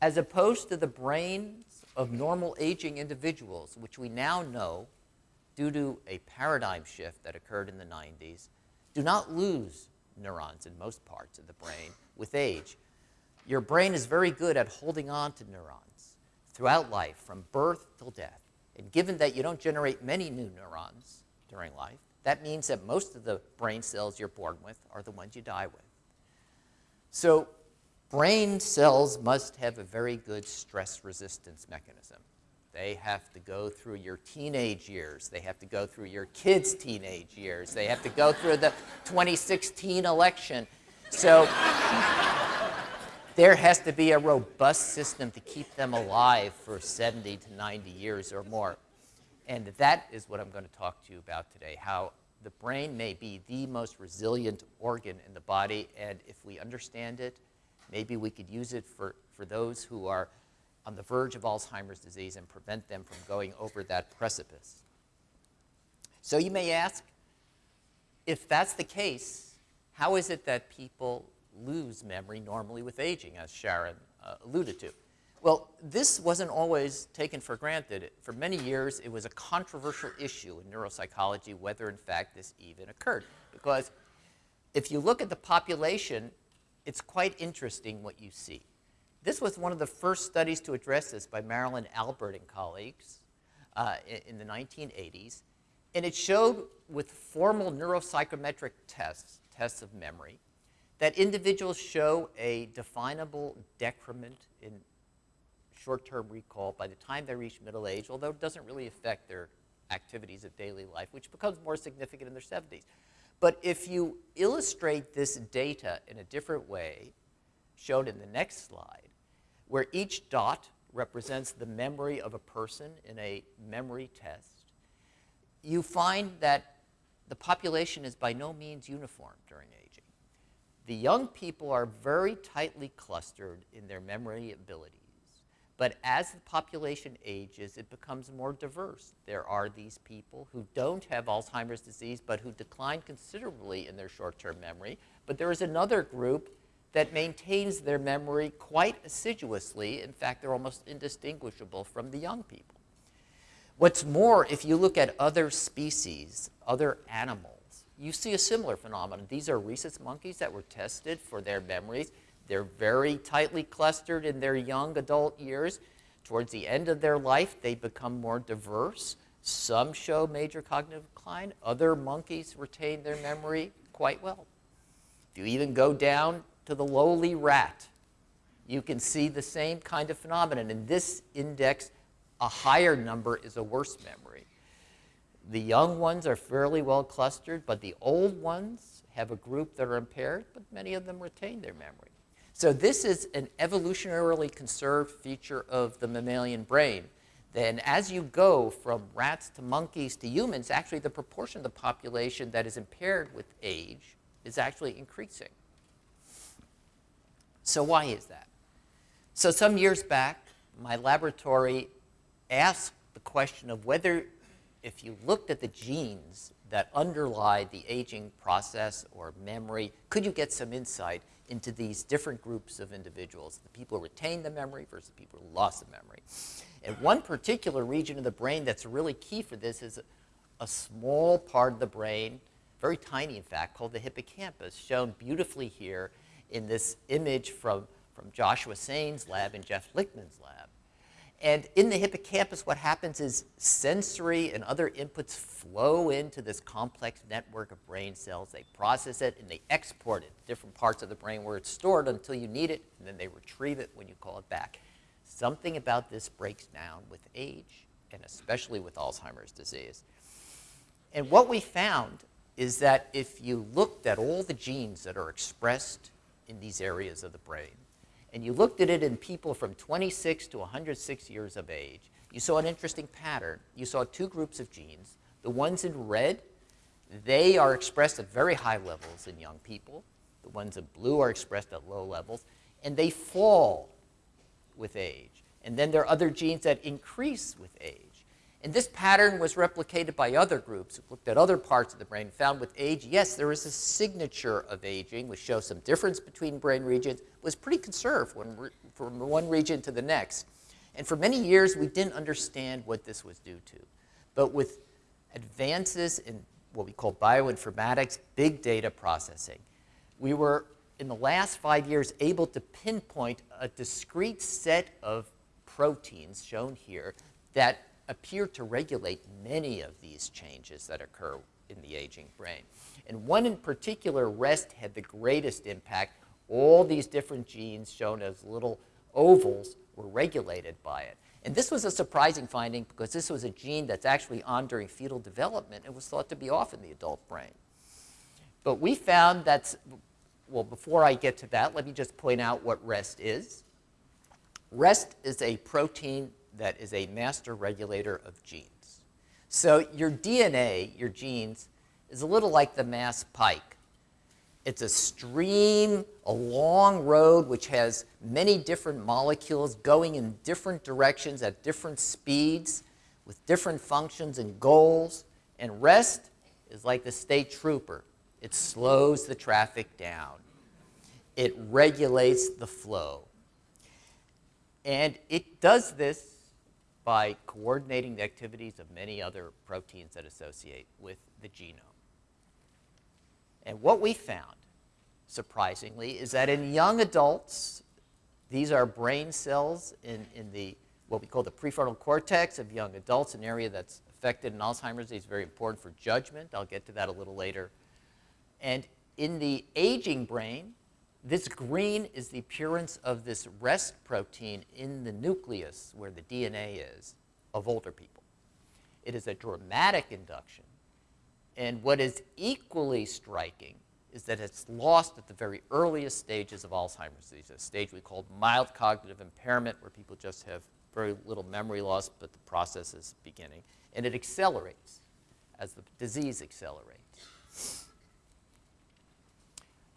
S4: As opposed to the brains of normal aging individuals, which we now know due to a paradigm shift that occurred in the 90s, do not lose neurons in most parts of the brain with age. Your brain is very good at holding on to neurons throughout life, from birth till death. And given that you don't generate many new neurons during life, that means that most of the brain cells you're born with are the ones you die with. So brain cells must have a very good stress resistance mechanism. They have to go through your teenage years. They have to go through your kids' teenage years. They have to go through the 2016 election. So there has to be a robust system to keep them alive for 70 to 90 years or more. And that is what I'm going to talk to you about today, how the brain may be the most resilient organ in the body, and if we understand it, maybe we could use it for, for those who are on the verge of Alzheimer's disease and prevent them from going over that precipice. So you may ask, if that's the case, how is it that people lose memory normally with aging, as Sharon uh, alluded to? Well, this wasn't always taken for granted. For many years, it was a controversial issue in neuropsychology whether, in fact, this even occurred. Because if you look at the population, it's quite interesting what you see. This was one of the first studies to address this by Marilyn Albert and colleagues uh, in, in the 1980s. And it showed with formal neuropsychometric tests, tests of memory, that individuals show a definable decrement in short-term recall by the time they reach middle age, although it doesn't really affect their activities of daily life, which becomes more significant in their 70s. But if you illustrate this data in a different way, shown in the next slide, where each dot represents the memory of a person in a memory test, you find that the population is by no means uniform during aging. The young people are very tightly clustered in their memory abilities. But as the population ages, it becomes more diverse. There are these people who don't have Alzheimer's disease, but who decline considerably in their short-term memory. But there is another group that maintains their memory quite assiduously. In fact, they're almost indistinguishable from the young people. What's more, if you look at other species, other animals, you see a similar phenomenon. These are rhesus monkeys that were tested for their memories. They're very tightly clustered in their young adult years. Towards the end of their life, they become more diverse. Some show major cognitive decline. Other monkeys retain their memory quite well. If you even go down to the lowly rat, you can see the same kind of phenomenon. In this index, a higher number is a worse memory. The young ones are fairly well clustered, but the old ones have a group that are impaired, but many of them retain their memory. So this is an evolutionarily conserved feature of the mammalian brain. Then as you go from rats to monkeys to humans, actually the proportion of the population that is impaired with age is actually increasing. So why is that? So some years back, my laboratory asked the question of whether if you looked at the genes that underlie the aging process or memory, could you get some insight into these different groups of individuals, the people who retain the memory versus the people who lost the memory. And one particular region of the brain that's really key for this is a, a small part of the brain, very tiny in fact, called the hippocampus, shown beautifully here in this image from, from Joshua Sanes' lab and Jeff Lichtman's lab. And in the hippocampus, what happens is sensory and other inputs flow into this complex network of brain cells. They process it and they export it to different parts of the brain where it's stored until you need it, and then they retrieve it when you call it back. Something about this breaks down with age, and especially with Alzheimer's disease. And what we found is that if you looked at all the genes that are expressed in these areas of the brain, and you looked at it in people from 26 to 106 years of age, you saw an interesting pattern. You saw two groups of genes. The ones in red, they are expressed at very high levels in young people. The ones in blue are expressed at low levels, and they fall with age. And then there are other genes that increase with age. And this pattern was replicated by other groups who looked at other parts of the brain, found with age, yes, there is a signature of aging, which shows some difference between brain regions, was pretty conserved when, from one region to the next. And for many years, we didn't understand what this was due to. But with advances in what we call bioinformatics, big data processing, we were, in the last five years, able to pinpoint a discrete set of proteins shown here that appear to regulate many of these changes that occur in the aging brain. And one in particular, REST, had the greatest impact. All these different genes shown as little ovals were regulated by it. And this was a surprising finding because this was a gene that's actually on during fetal development and was thought to be off in the adult brain. But we found that's, well, before I get to that, let me just point out what REST is. REST is a protein that is a master regulator of genes. So your DNA, your genes, is a little like the Mass Pike. It's a stream, a long road which has many different molecules going in different directions at different speeds with different functions and goals. And REST is like the state trooper. It slows the traffic down. It regulates the flow. And it does this by coordinating the activities of many other proteins that associate with the genome. And what we found, surprisingly, is that in young adults, these are brain cells in, in the what we call the prefrontal cortex of young adults, an area that's affected in Alzheimer's disease, very important for judgment. I'll get to that a little later. And in the aging brain, this green is the appearance of this REST protein in the nucleus where the DNA is of older people. It is a dramatic induction. And what is equally striking is that it's lost at the very earliest stages of Alzheimer's disease, a stage we call mild cognitive impairment, where people just have very little memory loss, but the process is beginning. And it accelerates as the disease accelerates.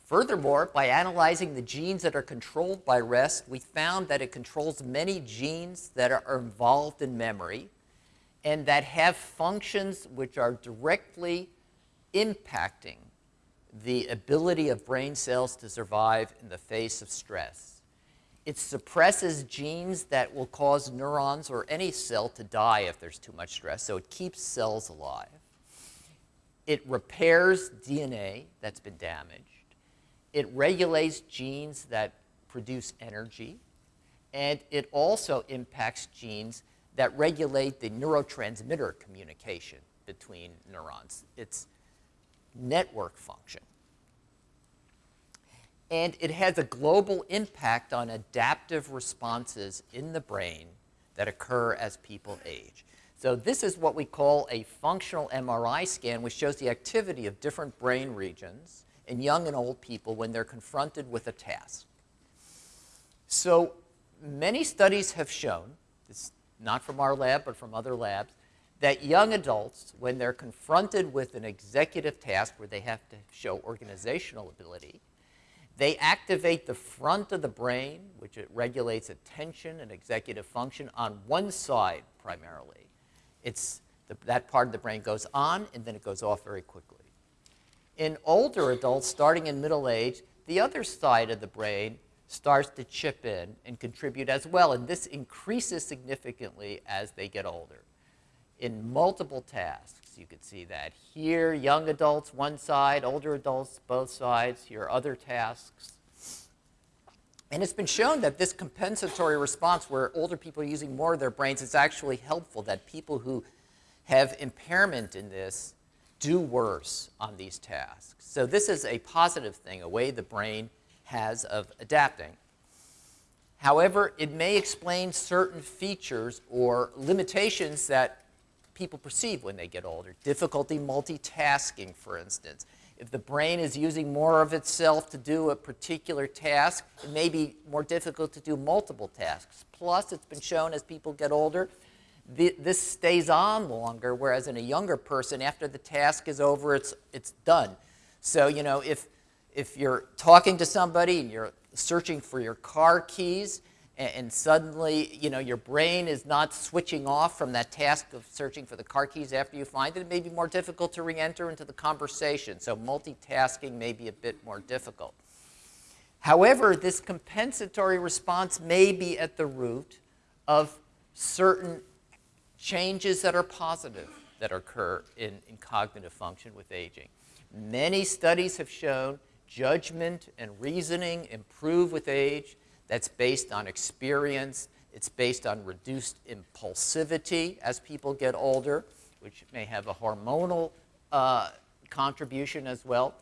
S4: Furthermore, by analyzing the genes that are controlled by REST, we found that it controls many genes that are involved in memory and that have functions which are directly impacting the ability of brain cells to survive in the face of stress. It suppresses genes that will cause neurons or any cell to die if there's too much stress, so it keeps cells alive. It repairs DNA that's been damaged. It regulates genes that produce energy, and it also impacts genes that regulate the neurotransmitter communication between neurons. It's network function. And it has a global impact on adaptive responses in the brain that occur as people age. So this is what we call a functional MRI scan, which shows the activity of different brain regions in young and old people when they're confronted with a task. So many studies have shown, this not from our lab but from other labs, that young adults, when they're confronted with an executive task where they have to show organizational ability, they activate the front of the brain, which it regulates attention and executive function, on one side primarily. It's the, that part of the brain goes on and then it goes off very quickly. In older adults, starting in middle age, the other side of the brain starts to chip in and contribute as well, and this increases significantly as they get older in multiple tasks. You could see that here, young adults one side, older adults both sides, here other tasks. And it's been shown that this compensatory response where older people are using more of their brains is actually helpful, that people who have impairment in this do worse on these tasks. So this is a positive thing, a way the brain has of adapting. However, it may explain certain features or limitations that people perceive when they get older. Difficulty multitasking, for instance. If the brain is using more of itself to do a particular task, it may be more difficult to do multiple tasks. Plus, it's been shown as people get older, this stays on longer, whereas in a younger person, after the task is over, it's, it's done. So, you know, if, if you're talking to somebody and you're searching for your car keys, and, and suddenly, you know, your brain is not switching off from that task of searching for the car keys after you find it, it may be more difficult to re-enter into the conversation. So multitasking may be a bit more difficult. However, this compensatory response may be at the root of certain changes that are positive that occur in, in cognitive function with aging. Many studies have shown judgment and reasoning improve with age. That's based on experience. It's based on reduced impulsivity as people get older, which may have a hormonal uh, contribution as well.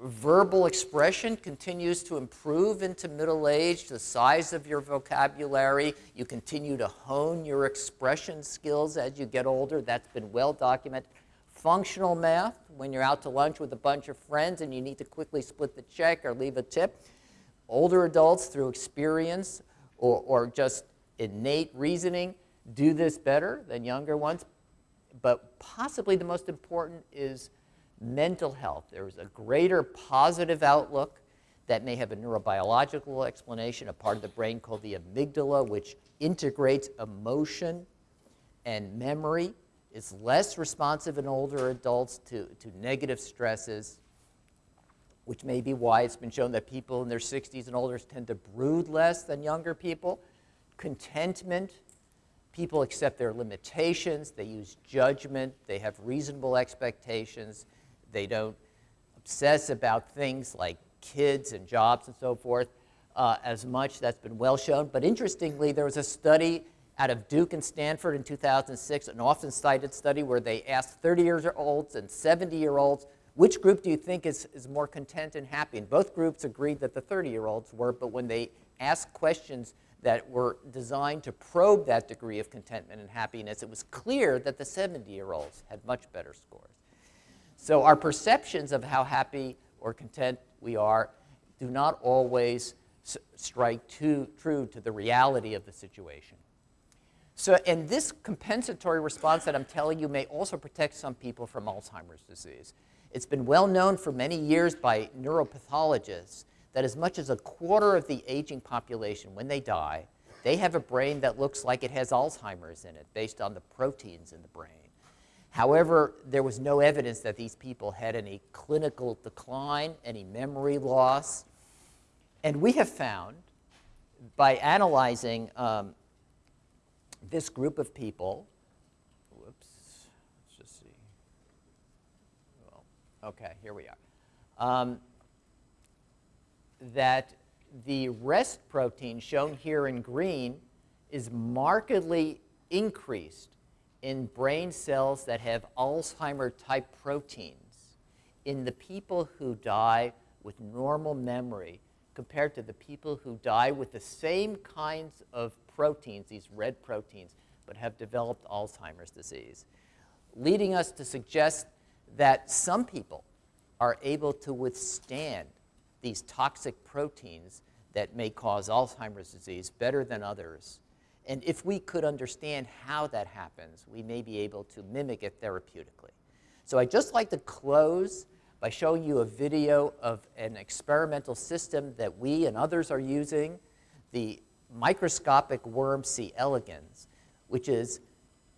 S4: Verbal expression continues to improve into middle age, the size of your vocabulary. You continue to hone your expression skills as you get older. That's been well documented. Functional math, when you're out to lunch with a bunch of friends and you need to quickly split the check or leave a tip. Older adults, through experience or, or just innate reasoning, do this better than younger ones. But possibly the most important is mental health. There's a greater positive outlook that may have a neurobiological explanation, a part of the brain called the amygdala, which integrates emotion and memory, is less responsive in older adults to, to negative stresses, which may be why it's been shown that people in their 60s and older tend to brood less than younger people. Contentment, people accept their limitations, they use judgment, they have reasonable expectations, they don't obsess about things like kids and jobs and so forth uh, as much. That's been well shown. But interestingly, there was a study out of Duke and Stanford in 2006, an often cited study where they asked 30 year olds and 70 year olds, which group do you think is, is more content and happy? And both groups agreed that the 30 year olds were, but when they asked questions that were designed to probe that degree of contentment and happiness, it was clear that the 70 year olds had much better scores. So our perceptions of how happy or content we are do not always strike too true to the reality of the situation. So, and this compensatory response that I'm telling you may also protect some people from Alzheimer's disease. It's been well known for many years by neuropathologists that as much as a quarter of the aging population, when they die, they have a brain that looks like it has Alzheimer's in it based on the proteins in the brain. However, there was no evidence that these people had any clinical decline, any memory loss. And we have found, by analyzing um, this group of people, whoops, let's just see. Well, okay, here we are. Um, that the rest protein shown here in green is markedly increased in brain cells that have Alzheimer type proteins in the people who die with normal memory compared to the people who die with the same kinds of proteins, these red proteins, but have developed Alzheimer's disease, leading us to suggest that some people are able to withstand these toxic proteins that may cause Alzheimer's disease better than others. And if we could understand how that happens, we may be able to mimic it therapeutically. So I'd just like to close by showing you a video of an experimental system that we and others are using, the microscopic worm C. elegans, which is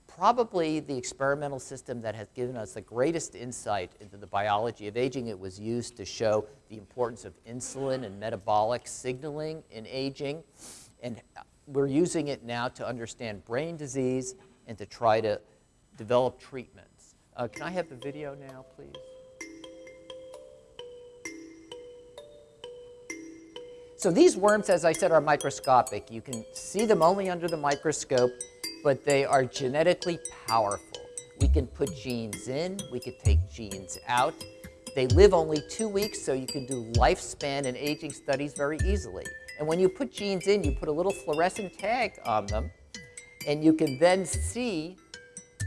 S4: probably the experimental system that has given us the greatest insight into the biology of aging. It was used to show the importance of insulin and metabolic signaling in aging. And we're using it now to understand brain disease and to try to develop treatments. Uh, can I have the video now, please? So these worms, as I said, are microscopic. You can see them only under the microscope but they are genetically powerful. We can put genes in, we can take genes out. They live only two weeks, so you can do lifespan and aging studies very easily. And when you put genes in, you put a little fluorescent tag on them, and you can then see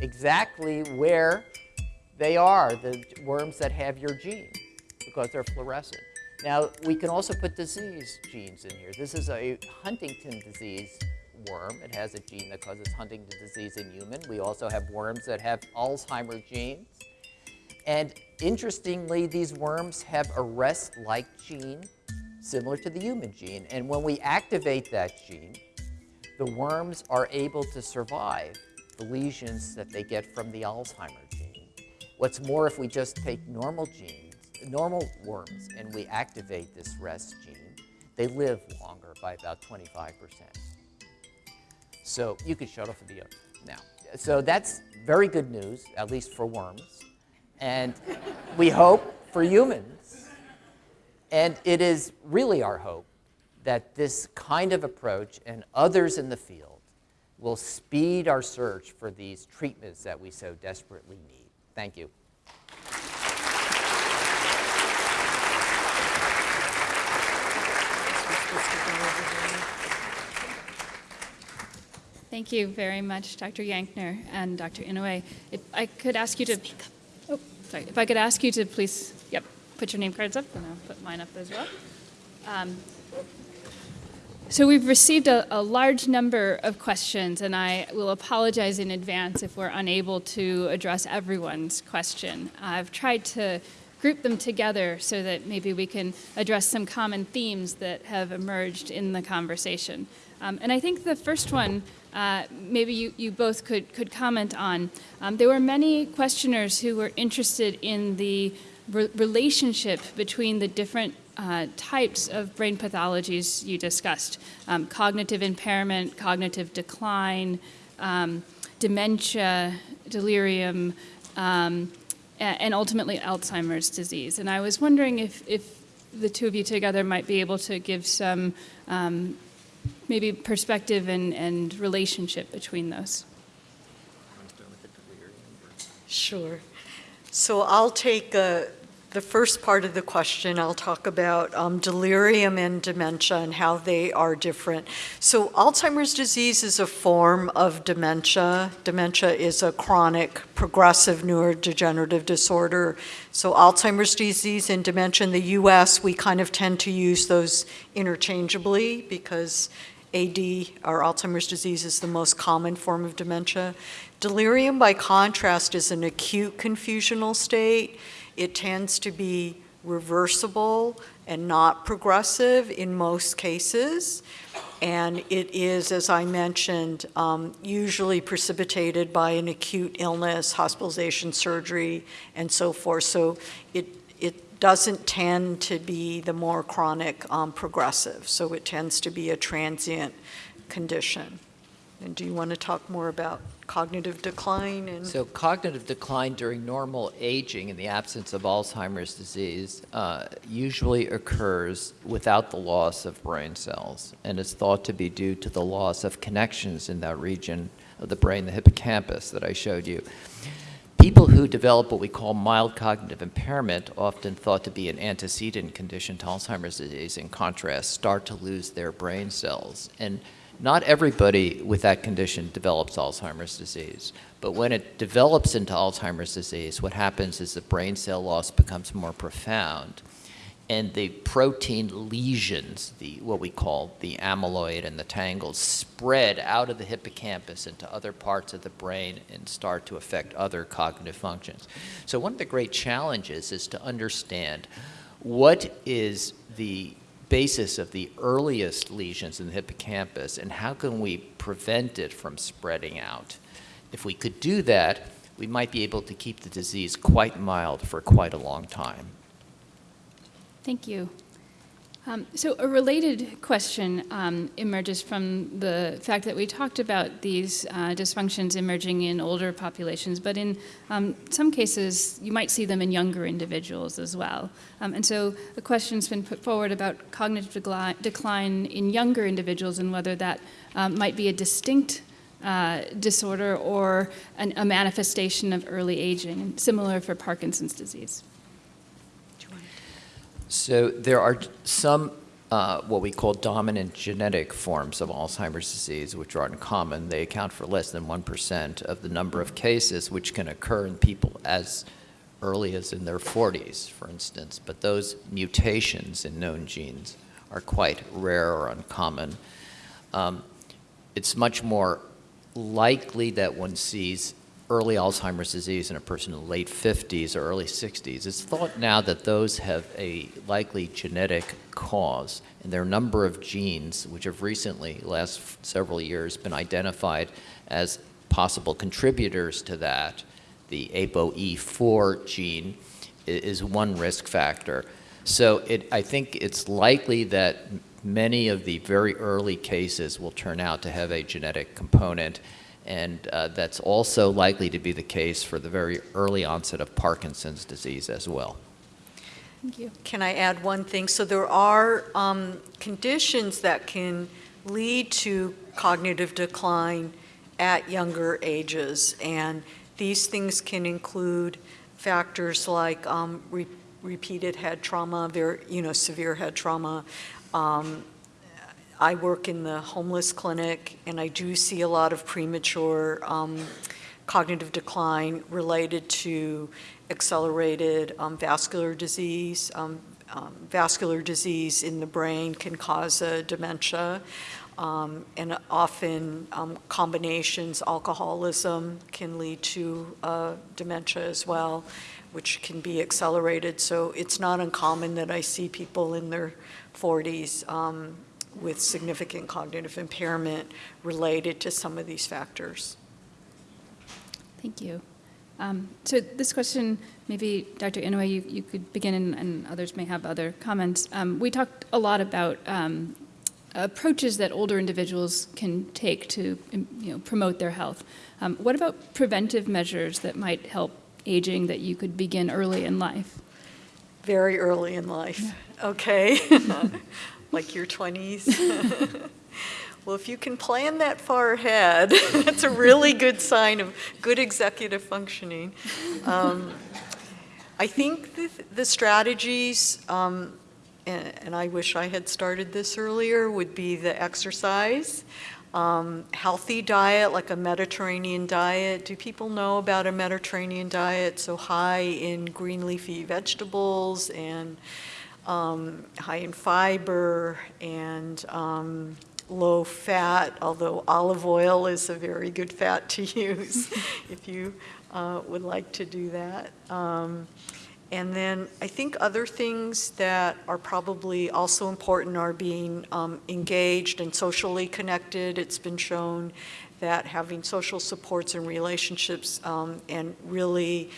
S4: exactly where they are, the worms that have your gene, because they're fluorescent. Now, we can also put disease genes in here. This is a Huntington disease worm. It has a gene that causes Huntington disease in human. We also have worms that have Alzheimer genes. And interestingly, these worms have a rest-like gene similar to the human gene. And when we activate that gene, the worms are able to survive the lesions that they get from the Alzheimer gene. What's more, if we just take normal genes, normal worms, and we activate this rest gene, they live longer by about 25 percent. So you could shut off the video now. So that's very good news, at least for worms. And we hope for humans. And it is really our hope that this kind of approach and others in the field will speed our search for these treatments that we so desperately need. Thank you.
S2: Thank you very much, Dr. Yankner and Dr. Inouye. If I could ask you to, oh, sorry, if I could ask you to please, yep put your name cards up, and I'll put mine up as well. Um, So we've received a, a large number of questions, and I will apologize in advance if we're unable to address everyone's question. I've tried to group them together so that maybe we can address some common themes that have emerged in the conversation. Um, and I think the first one, uh, maybe you, you both could, could comment on. Um, there were many questioners who were interested in the re- relationship between the different uh, types of brain pathologies you discussed um, cognitive impairment, cognitive decline, um, dementia, delirium, um, and ultimately Alzheimer's disease. And I was wondering if, if the two of you together might be able to give some um, maybe perspective and, and relationship between those.
S3: Sure. So I'll take uh, the first part of the question. I'll talk about um, delirium and dementia and how they are different. So Alzheimer's disease is a form of dementia. Dementia is a chronic progressive neurodegenerative disorder. So Alzheimer's disease and dementia in the US, we kind of tend to use those interchangeably because AD, or Alzheimer's disease, is the most common form of dementia. Delirium, by contrast, is an acute confusional state. It tends to be reversible and not progressive in most cases. And it is, as I mentioned, um, usually precipitated by an acute illness, hospitalization, surgery, and so forth. So it, doesn't tend to be the more chronic um, progressive. So it tends to be a transient condition. And do you want to talk more about cognitive decline and?
S4: So cognitive decline during normal aging in the absence of Alzheimer's disease uh, usually occurs without the loss of brain cells and is thought to be due to the loss of connections in that region of the brain, the hippocampus that I showed you. People who develop what we call mild cognitive impairment, often thought to be an antecedent condition to Alzheimer's disease, in contrast, start to lose their brain cells. And not everybody with that condition develops Alzheimer's disease, but when it develops into Alzheimer's disease, what happens is the brain cell loss becomes more profound, and the protein lesions, the what we call the amyloid and the tangles, spread out of the hippocampus into other parts of the brain and start to affect other cognitive functions. So one of the great challenges is to understand what is the basis of the earliest lesions in the hippocampus and how can we prevent it from spreading out. If we could do that, we might be able to keep the disease quite mild for quite a long time.
S2: Thank you. Um, so a related question um, emerges from the fact that we talked about these uh, dysfunctions emerging in older populations, but in um, some cases you might see them in younger individuals as well. Um, and so a question's been put forward about cognitive decline in younger individuals and whether that um, might be a distinct uh, disorder or an, a manifestation of early aging, similar for Parkinson's disease.
S4: So there are some uh, what we call dominant genetic forms of Alzheimer's disease, which are uncommon. They account for less than 1% of the number of cases which can occur in people as early as in their 40s, for instance. But those mutations in known genes are quite rare or uncommon. Um, it's much more likely that one sees early Alzheimer's disease in a person in the late 50s or early 60s. It's thought now that those have a likely genetic cause, and there are a number of genes which have recently, last several years, been identified as possible contributors to that. The ApoE4 gene is one risk factor. So it, I think it's likely that many of the very early cases will turn out to have a genetic component, and uh, that's also likely to be the case for the very early onset of Parkinson's disease as well.
S2: Thank you.
S3: Can I add one thing? So there are um, conditions that can lead to cognitive decline at younger ages, and these things can include factors like um, re- repeated head trauma, very, you know, severe head trauma, um, I work in the homeless clinic, and I do see a lot of premature um, cognitive decline related to accelerated um, vascular disease. Um, um, vascular disease in the brain can cause a dementia, um, and often um, combinations, alcoholism can lead to uh, dementia as well, which can be accelerated. So it's not uncommon that I see people in their 40s um, with significant cognitive impairment related to some of these factors.
S2: Thank you. Um, so this question, maybe Dr. Inouye, you, you could begin and, and others may have other comments. Um, we talked a lot about um, approaches that older individuals can take to um, you know, promote their health. Um, what about preventive measures that might help aging that you could begin early in life?
S3: Very early in life, okay? like your 20s. well, if you can plan that far ahead, that's a really good sign of good executive functioning. Um, I think the, the strategies, um, and, and, I wish I had started this earlier, would be the exercise, um, healthy diet, like a Mediterranean diet. Do people know about a Mediterranean diet? So high in green leafy vegetables and um, high in fiber and um, low fat, although olive oil is a very good fat to use if you uh, would like to do that. Um, and then I think other things that are probably also important are being um, engaged and socially connected. It's been shown that having social supports and relationships um, and really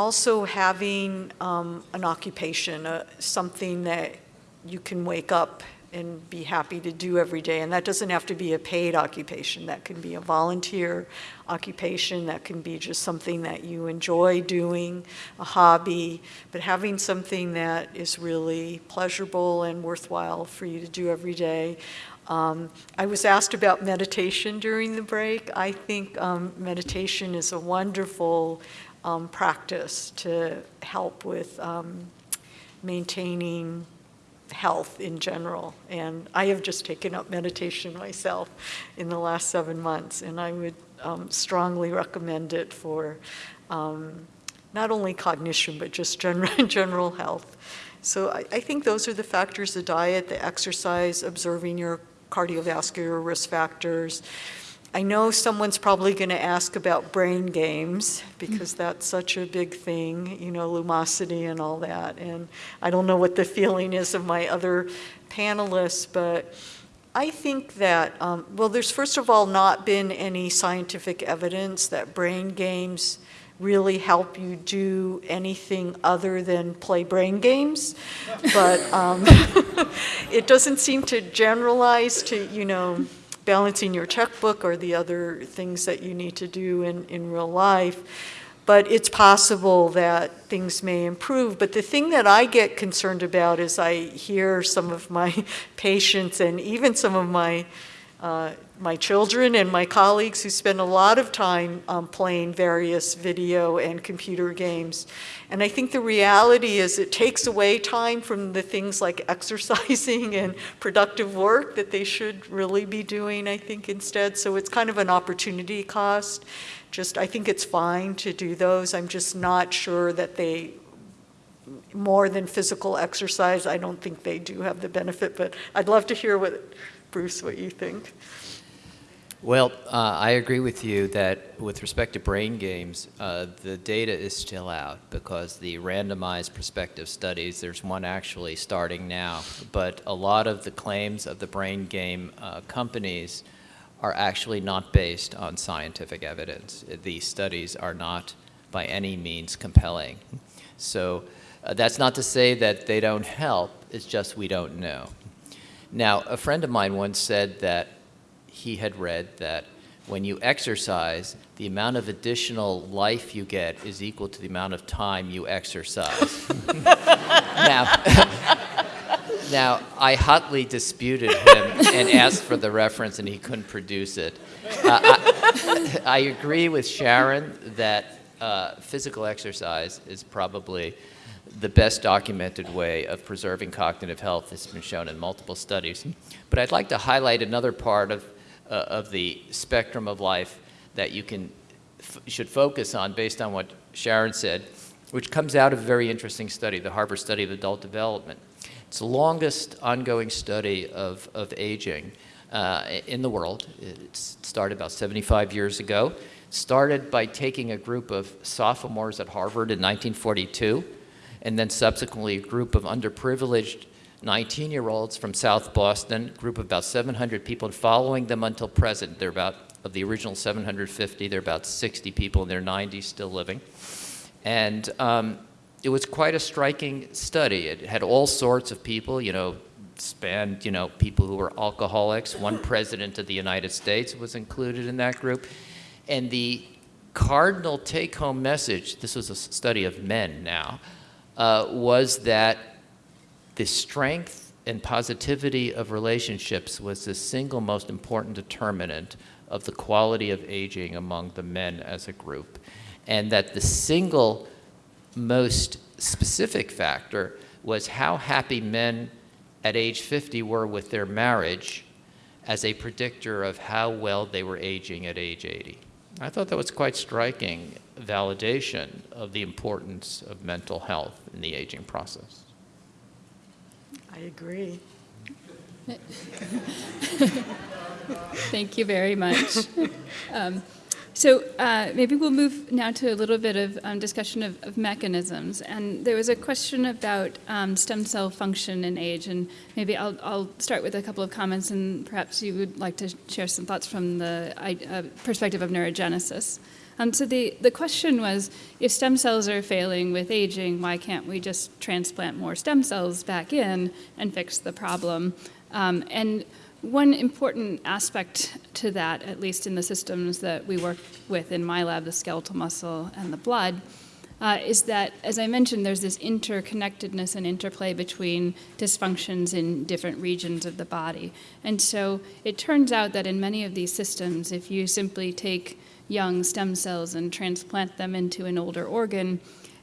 S3: also having um, an occupation, uh, something that you can wake up and be happy to do every day. And that doesn't have to be a paid occupation. That can be a volunteer occupation. That can be just something that you enjoy doing, a hobby. But having something that is really pleasurable and worthwhile for you to do every day. Um, I was asked about meditation during the break. I think um, meditation is a wonderful um, practice to help with um, maintaining health in general. And I have just taken up meditation myself in the last seven months, and I would um, strongly recommend it for um, not only cognition, but just general, general health. So I, I think those are the factors, the diet, the exercise, observing your cardiovascular risk factors, I know someone's probably going to ask about brain games because that's such a big thing, you know, lumosity and all that. And I don't know what the feeling is of my other panelists, but I think that, um, well, there's first of all not been any scientific evidence that brain games really help you do anything other than play brain games. But um, it doesn't seem to generalize to, you know, balancing your checkbook or the other things that you need to do in, in real life. But it's possible that things may improve. But the thing that I get concerned about is I hear some of my patients and even some of my uh, my children and my colleagues who spend a lot of time um, playing various video and computer games. And I think the reality is it takes away time from the things like exercising and productive work that they should really be doing, I think, instead. So it's kind of an opportunity cost. Just, I think it's fine to do those. I'm just not sure that they more than physical exercise. I don't think they do have the benefit, but I'd love to hear what, Bruce, what you think.
S4: Well, uh, I agree with you that with respect to brain games, uh, the data is still out because the randomized prospective studies, there's one actually starting now, but a lot of the claims of the brain game uh, companies are actually not based on scientific evidence. These studies are not by any means compelling. So uh, that's not to say that they don't help, it's just we don't know. Now, a friend of mine once said that he had read that when you exercise, the amount of additional life you get is equal to the amount of time you exercise. now, now, I hotly disputed him and asked for the reference, and he couldn't produce it. Uh, I, I, agree with Sharon that uh, physical exercise is probably the best documented way of preserving cognitive health. It's been shown in multiple studies. But I'd like to highlight another part of, uh, of the spectrum of life that you can, should focus on based on what Sharon said, which comes out of a very interesting study, the Harvard Study of Adult Development. It's the longest ongoing study of, of aging uh, in the world. It started about 75 years ago. Started by taking a group of sophomores at Harvard in 1942, and then subsequently a group of underprivileged 19-year-olds from South Boston, a group of about 700 people, and following them until present. They're about, of the original 750, they're about 60 people in their 90s still living. And um, it was quite a striking study. It had all sorts of people, you know, spanned, you know, people who were alcoholics. One president of the United States was included in that group. And the cardinal take-home message, this was a study of men now, uh, was that the strength and positivity of relationships was the single most important determinant of the quality of aging among the men as a group. And that the single most specific factor was how happy men at age 50 were with their marriage as a predictor of how well they were aging at age 80. I thought that was quite striking validation of the importance of mental health in the aging process.
S3: I agree.
S2: Thank you very much. Um, so uh, maybe we'll move now to a little bit of um, discussion of, of, mechanisms. And there was a question about um, stem cell function in age, and maybe I'll, I'll, start with a couple of comments, and perhaps you would like to share some thoughts from the uh, perspective of neurogenesis. Um, so the, the question was, if stem cells are failing with aging, why can't we just transplant more stem cells back in and fix the problem? Um, and one important aspect to that, at least in the systems that we work with in my lab, the skeletal muscle and the blood, uh, is that, as I mentioned, there's this interconnectedness and interplay between dysfunctions in different regions of the body. And so it turns out that in many of these systems, if you simply take young stem cells and transplant them into an older organ,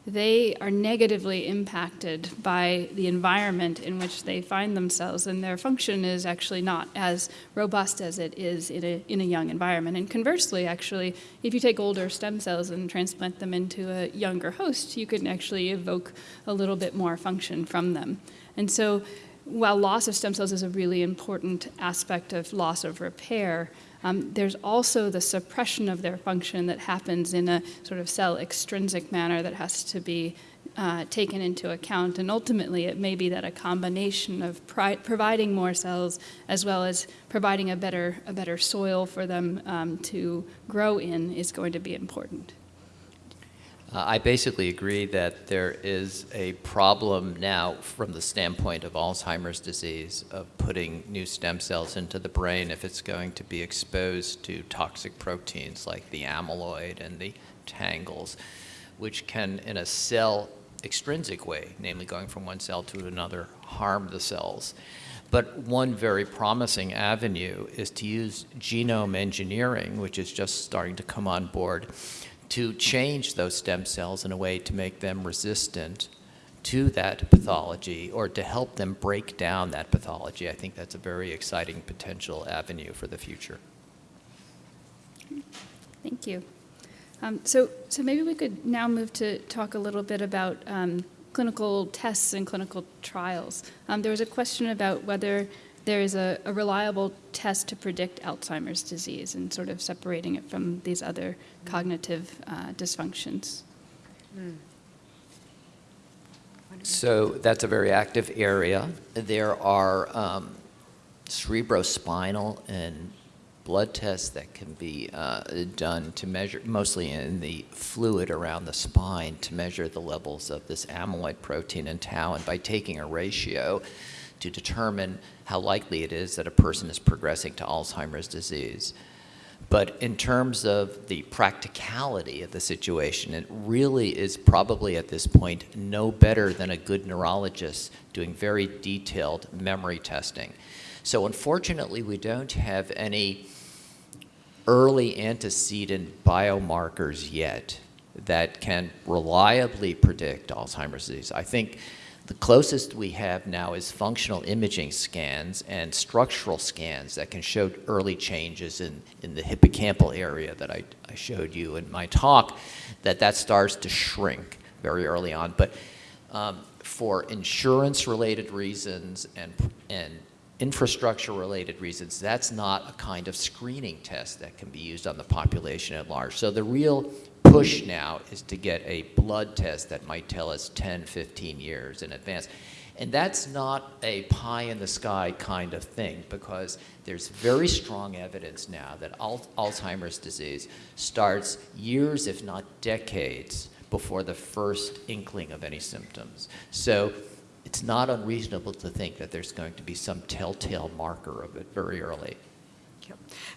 S2: they are negatively impacted by the environment in which they find themselves, and their function is actually not as robust as it is in a, in a young environment. And conversely, actually, if you take older stem cells and transplant them into a younger host, you can actually evoke a little bit more function from them. And so while loss of stem cells is a really important aspect of loss of repair, um, there's also the suppression of their function that happens in a sort of cell extrinsic manner that has to be uh, taken into account. And ultimately, it may be that a combination of providing more cells as well as providing a better, a better soil for them um, to grow in is going to be important.
S4: Uh, I basically agree that there is a problem now from the standpoint of Alzheimer's disease of putting new stem cells into the brain if it's going to be exposed to toxic proteins like the amyloid and the tangles, which can, in a cell extrinsic way, namely going from one cell to another, harm the cells. But one very promising avenue is to use genome engineering, which is just starting to come on board, to change those stem cells in a way to make them resistant to that pathology or to help them break down that pathology. I think that's a very exciting potential avenue for the future.
S2: Thank you. Um, so, so maybe we could now move to talk a little bit about um, clinical tests and clinical trials. Um, there was a question about whether there is a, a, reliable test to predict Alzheimer's disease and sort of separating it from these other cognitive uh, dysfunctions.
S4: So that's a very active area. There are um, cerebrospinal and blood tests that can be uh, done to measure, mostly in the fluid around the spine, to measure the levels of this amyloid protein and tau. And by taking a ratio, to determine how likely it is that a person is progressing to Alzheimer's disease. But in terms of the practicality of the situation, it really is probably at this point no better than a good neurologist doing very detailed memory testing. So unfortunately, we don't have any early antecedent biomarkers yet that can reliably predict Alzheimer's disease. I think the closest we have now is functional imaging scans and structural scans that can show early changes in, in the hippocampal area that I, I showed you in my talk, that that starts to shrink very early on. But um, for insurance-related reasons and, and infrastructure-related reasons, that's not a kind of screening test that can be used on the population at large. So the real push now is to get a blood test that might tell us 10, 15 years in advance. And that's not a pie in the sky kind of thing because there's very strong evidence now that Alzheimer's disease starts years, if not decades, before the first inkling of any symptoms. So it's not unreasonable to think that there's going to be some telltale marker of it very early.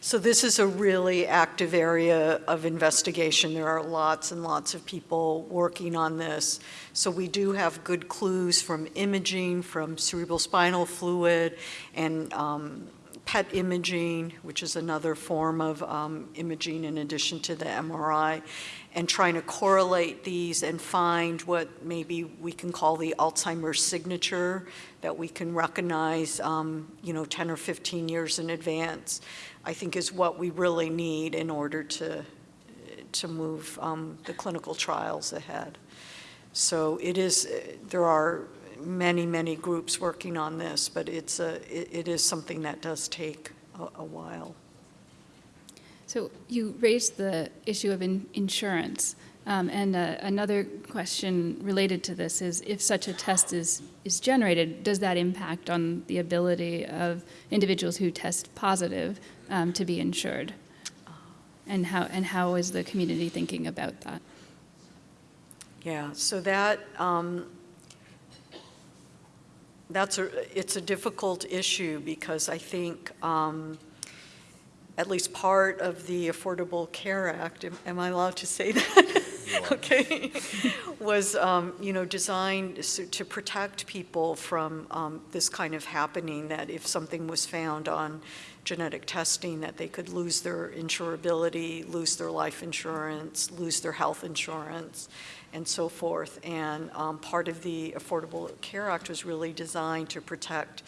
S3: So this is a really active area of investigation. There are lots and lots of people working on this. So we do have good clues from imaging, from cerebral spinal fluid, and um, PET imaging, which is another form of um, imaging in addition to the MRI, and trying to correlate these and find what maybe we can call the Alzheimer's signature that we can recognize, um, you know, 10 or 15 years in advance, I think is what we really need in order to, to move um, the clinical trials ahead. So it is, there are many, many groups working on this, but it's a, it, it is something that does take a, a while.
S2: So you raised the issue of in insurance. Um, and uh, another question related to this is if such a test is, is generated, does that impact on the ability of individuals who test positive um, to be insured? And how, and how is the community thinking about that?
S3: Yeah, so that, um, that's a, it's a difficult issue because I think um, at least part of the Affordable Care Act, am, am I allowed to say that? okay, was um, you know designed to protect people from um, this kind of happening. That if something was found on genetic testing, that they could lose their insurability, lose their life insurance, lose their health insurance, and so forth. And um, part of the Affordable Care Act was really designed to protect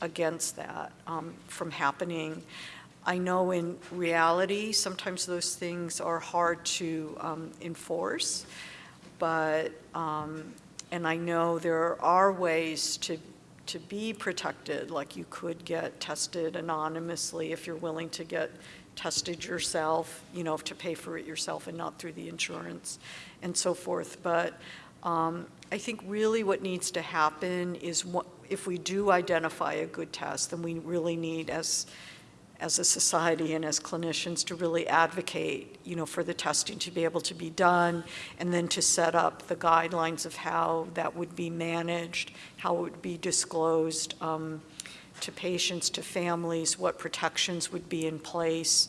S3: against that um, from happening. I know in reality, sometimes those things are hard to um, enforce, but, um, and I know there are ways to, to be protected, like you could get tested anonymously if you're willing to get tested yourself, you know, to pay for it yourself and not through the insurance and so forth. But um, I think really what needs to happen is what, if we do identify a good test, then we really need, as as a society and as clinicians to really advocate, you know, for the testing to be able to be done and then to set up the guidelines of how that would be managed, how it would be disclosed um, to patients, to families, what protections would be in place.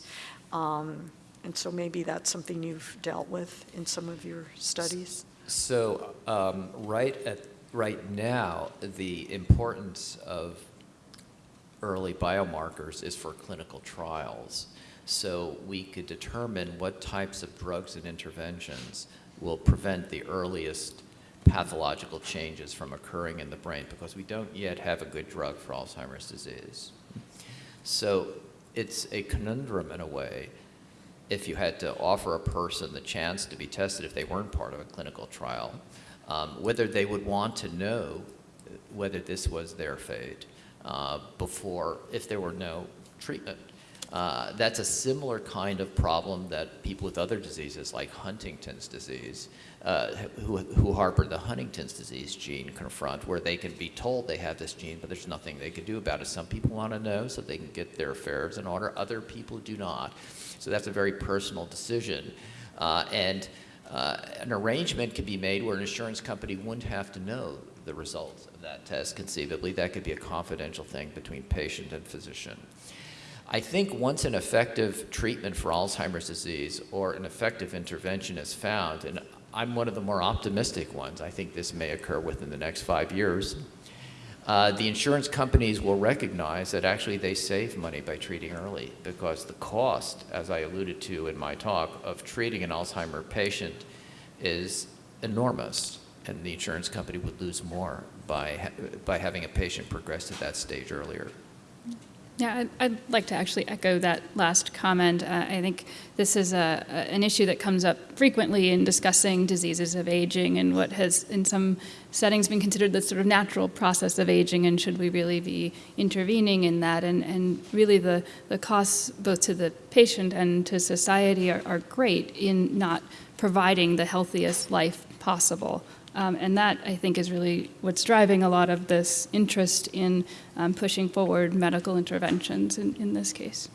S3: Um, and so maybe that's something you've dealt with in some of your studies.
S4: So um, right at right now, the importance of early biomarkers is for clinical trials. So we could determine what types of drugs and interventions will prevent the earliest pathological changes from occurring in the brain because we don't yet have a good drug for Alzheimer's disease. So it's a conundrum in a way if you had to offer a person the chance to be tested if they weren't part of a clinical trial, um, whether they would want to know whether this was their fate uh, before if there were no treatment. Uh, that's a similar kind of problem that people with other diseases like Huntington's disease, uh, who, who harbor the Huntington's disease gene confront, where they can be told they have this gene, but there's nothing they can do about it. Some people want to know so they can get their affairs in order. Other people do not. So that's a very personal decision. Uh, and uh, an arrangement can be made where an insurance company wouldn't have to know the results that test conceivably. That could be a confidential thing between patient and physician. I think once an effective treatment for Alzheimer's disease or an effective intervention is found, and I'm one of the more optimistic ones, I think this may occur within the next five years, uh, the insurance companies will recognize that actually they save money by treating early because the cost, as I alluded to in my talk, of treating an Alzheimer patient is enormous, and the insurance company would lose more by, ha- by having a patient progress to that stage earlier.
S2: Yeah, I'd, like to actually echo that last comment. Uh, I think this is a, a- an issue that comes up frequently in discussing diseases of aging and what has, in some settings, been considered the sort of natural process of aging, and should we really be intervening in that? And, and really, the, the costs both to the patient and to society are, are great in not providing the healthiest life possible. Um, and that, I think, is really what's driving a lot of this interest in um, pushing forward medical interventions in, in this case.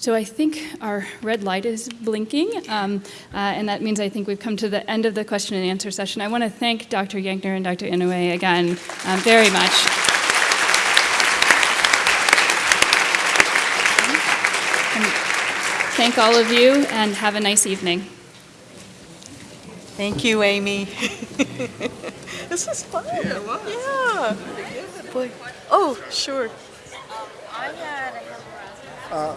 S2: So I think our red light is blinking, um, uh, and that means I think we've come to the end of the question and answer session. I want to thank Dr. Yankner and Dr. Inouye again um, very much. Thank all of you, and have a nice evening.
S3: Thank you, Amy. this was fun. Yeah, it was. Yeah. Boy. Oh, sure.
S5: Uh,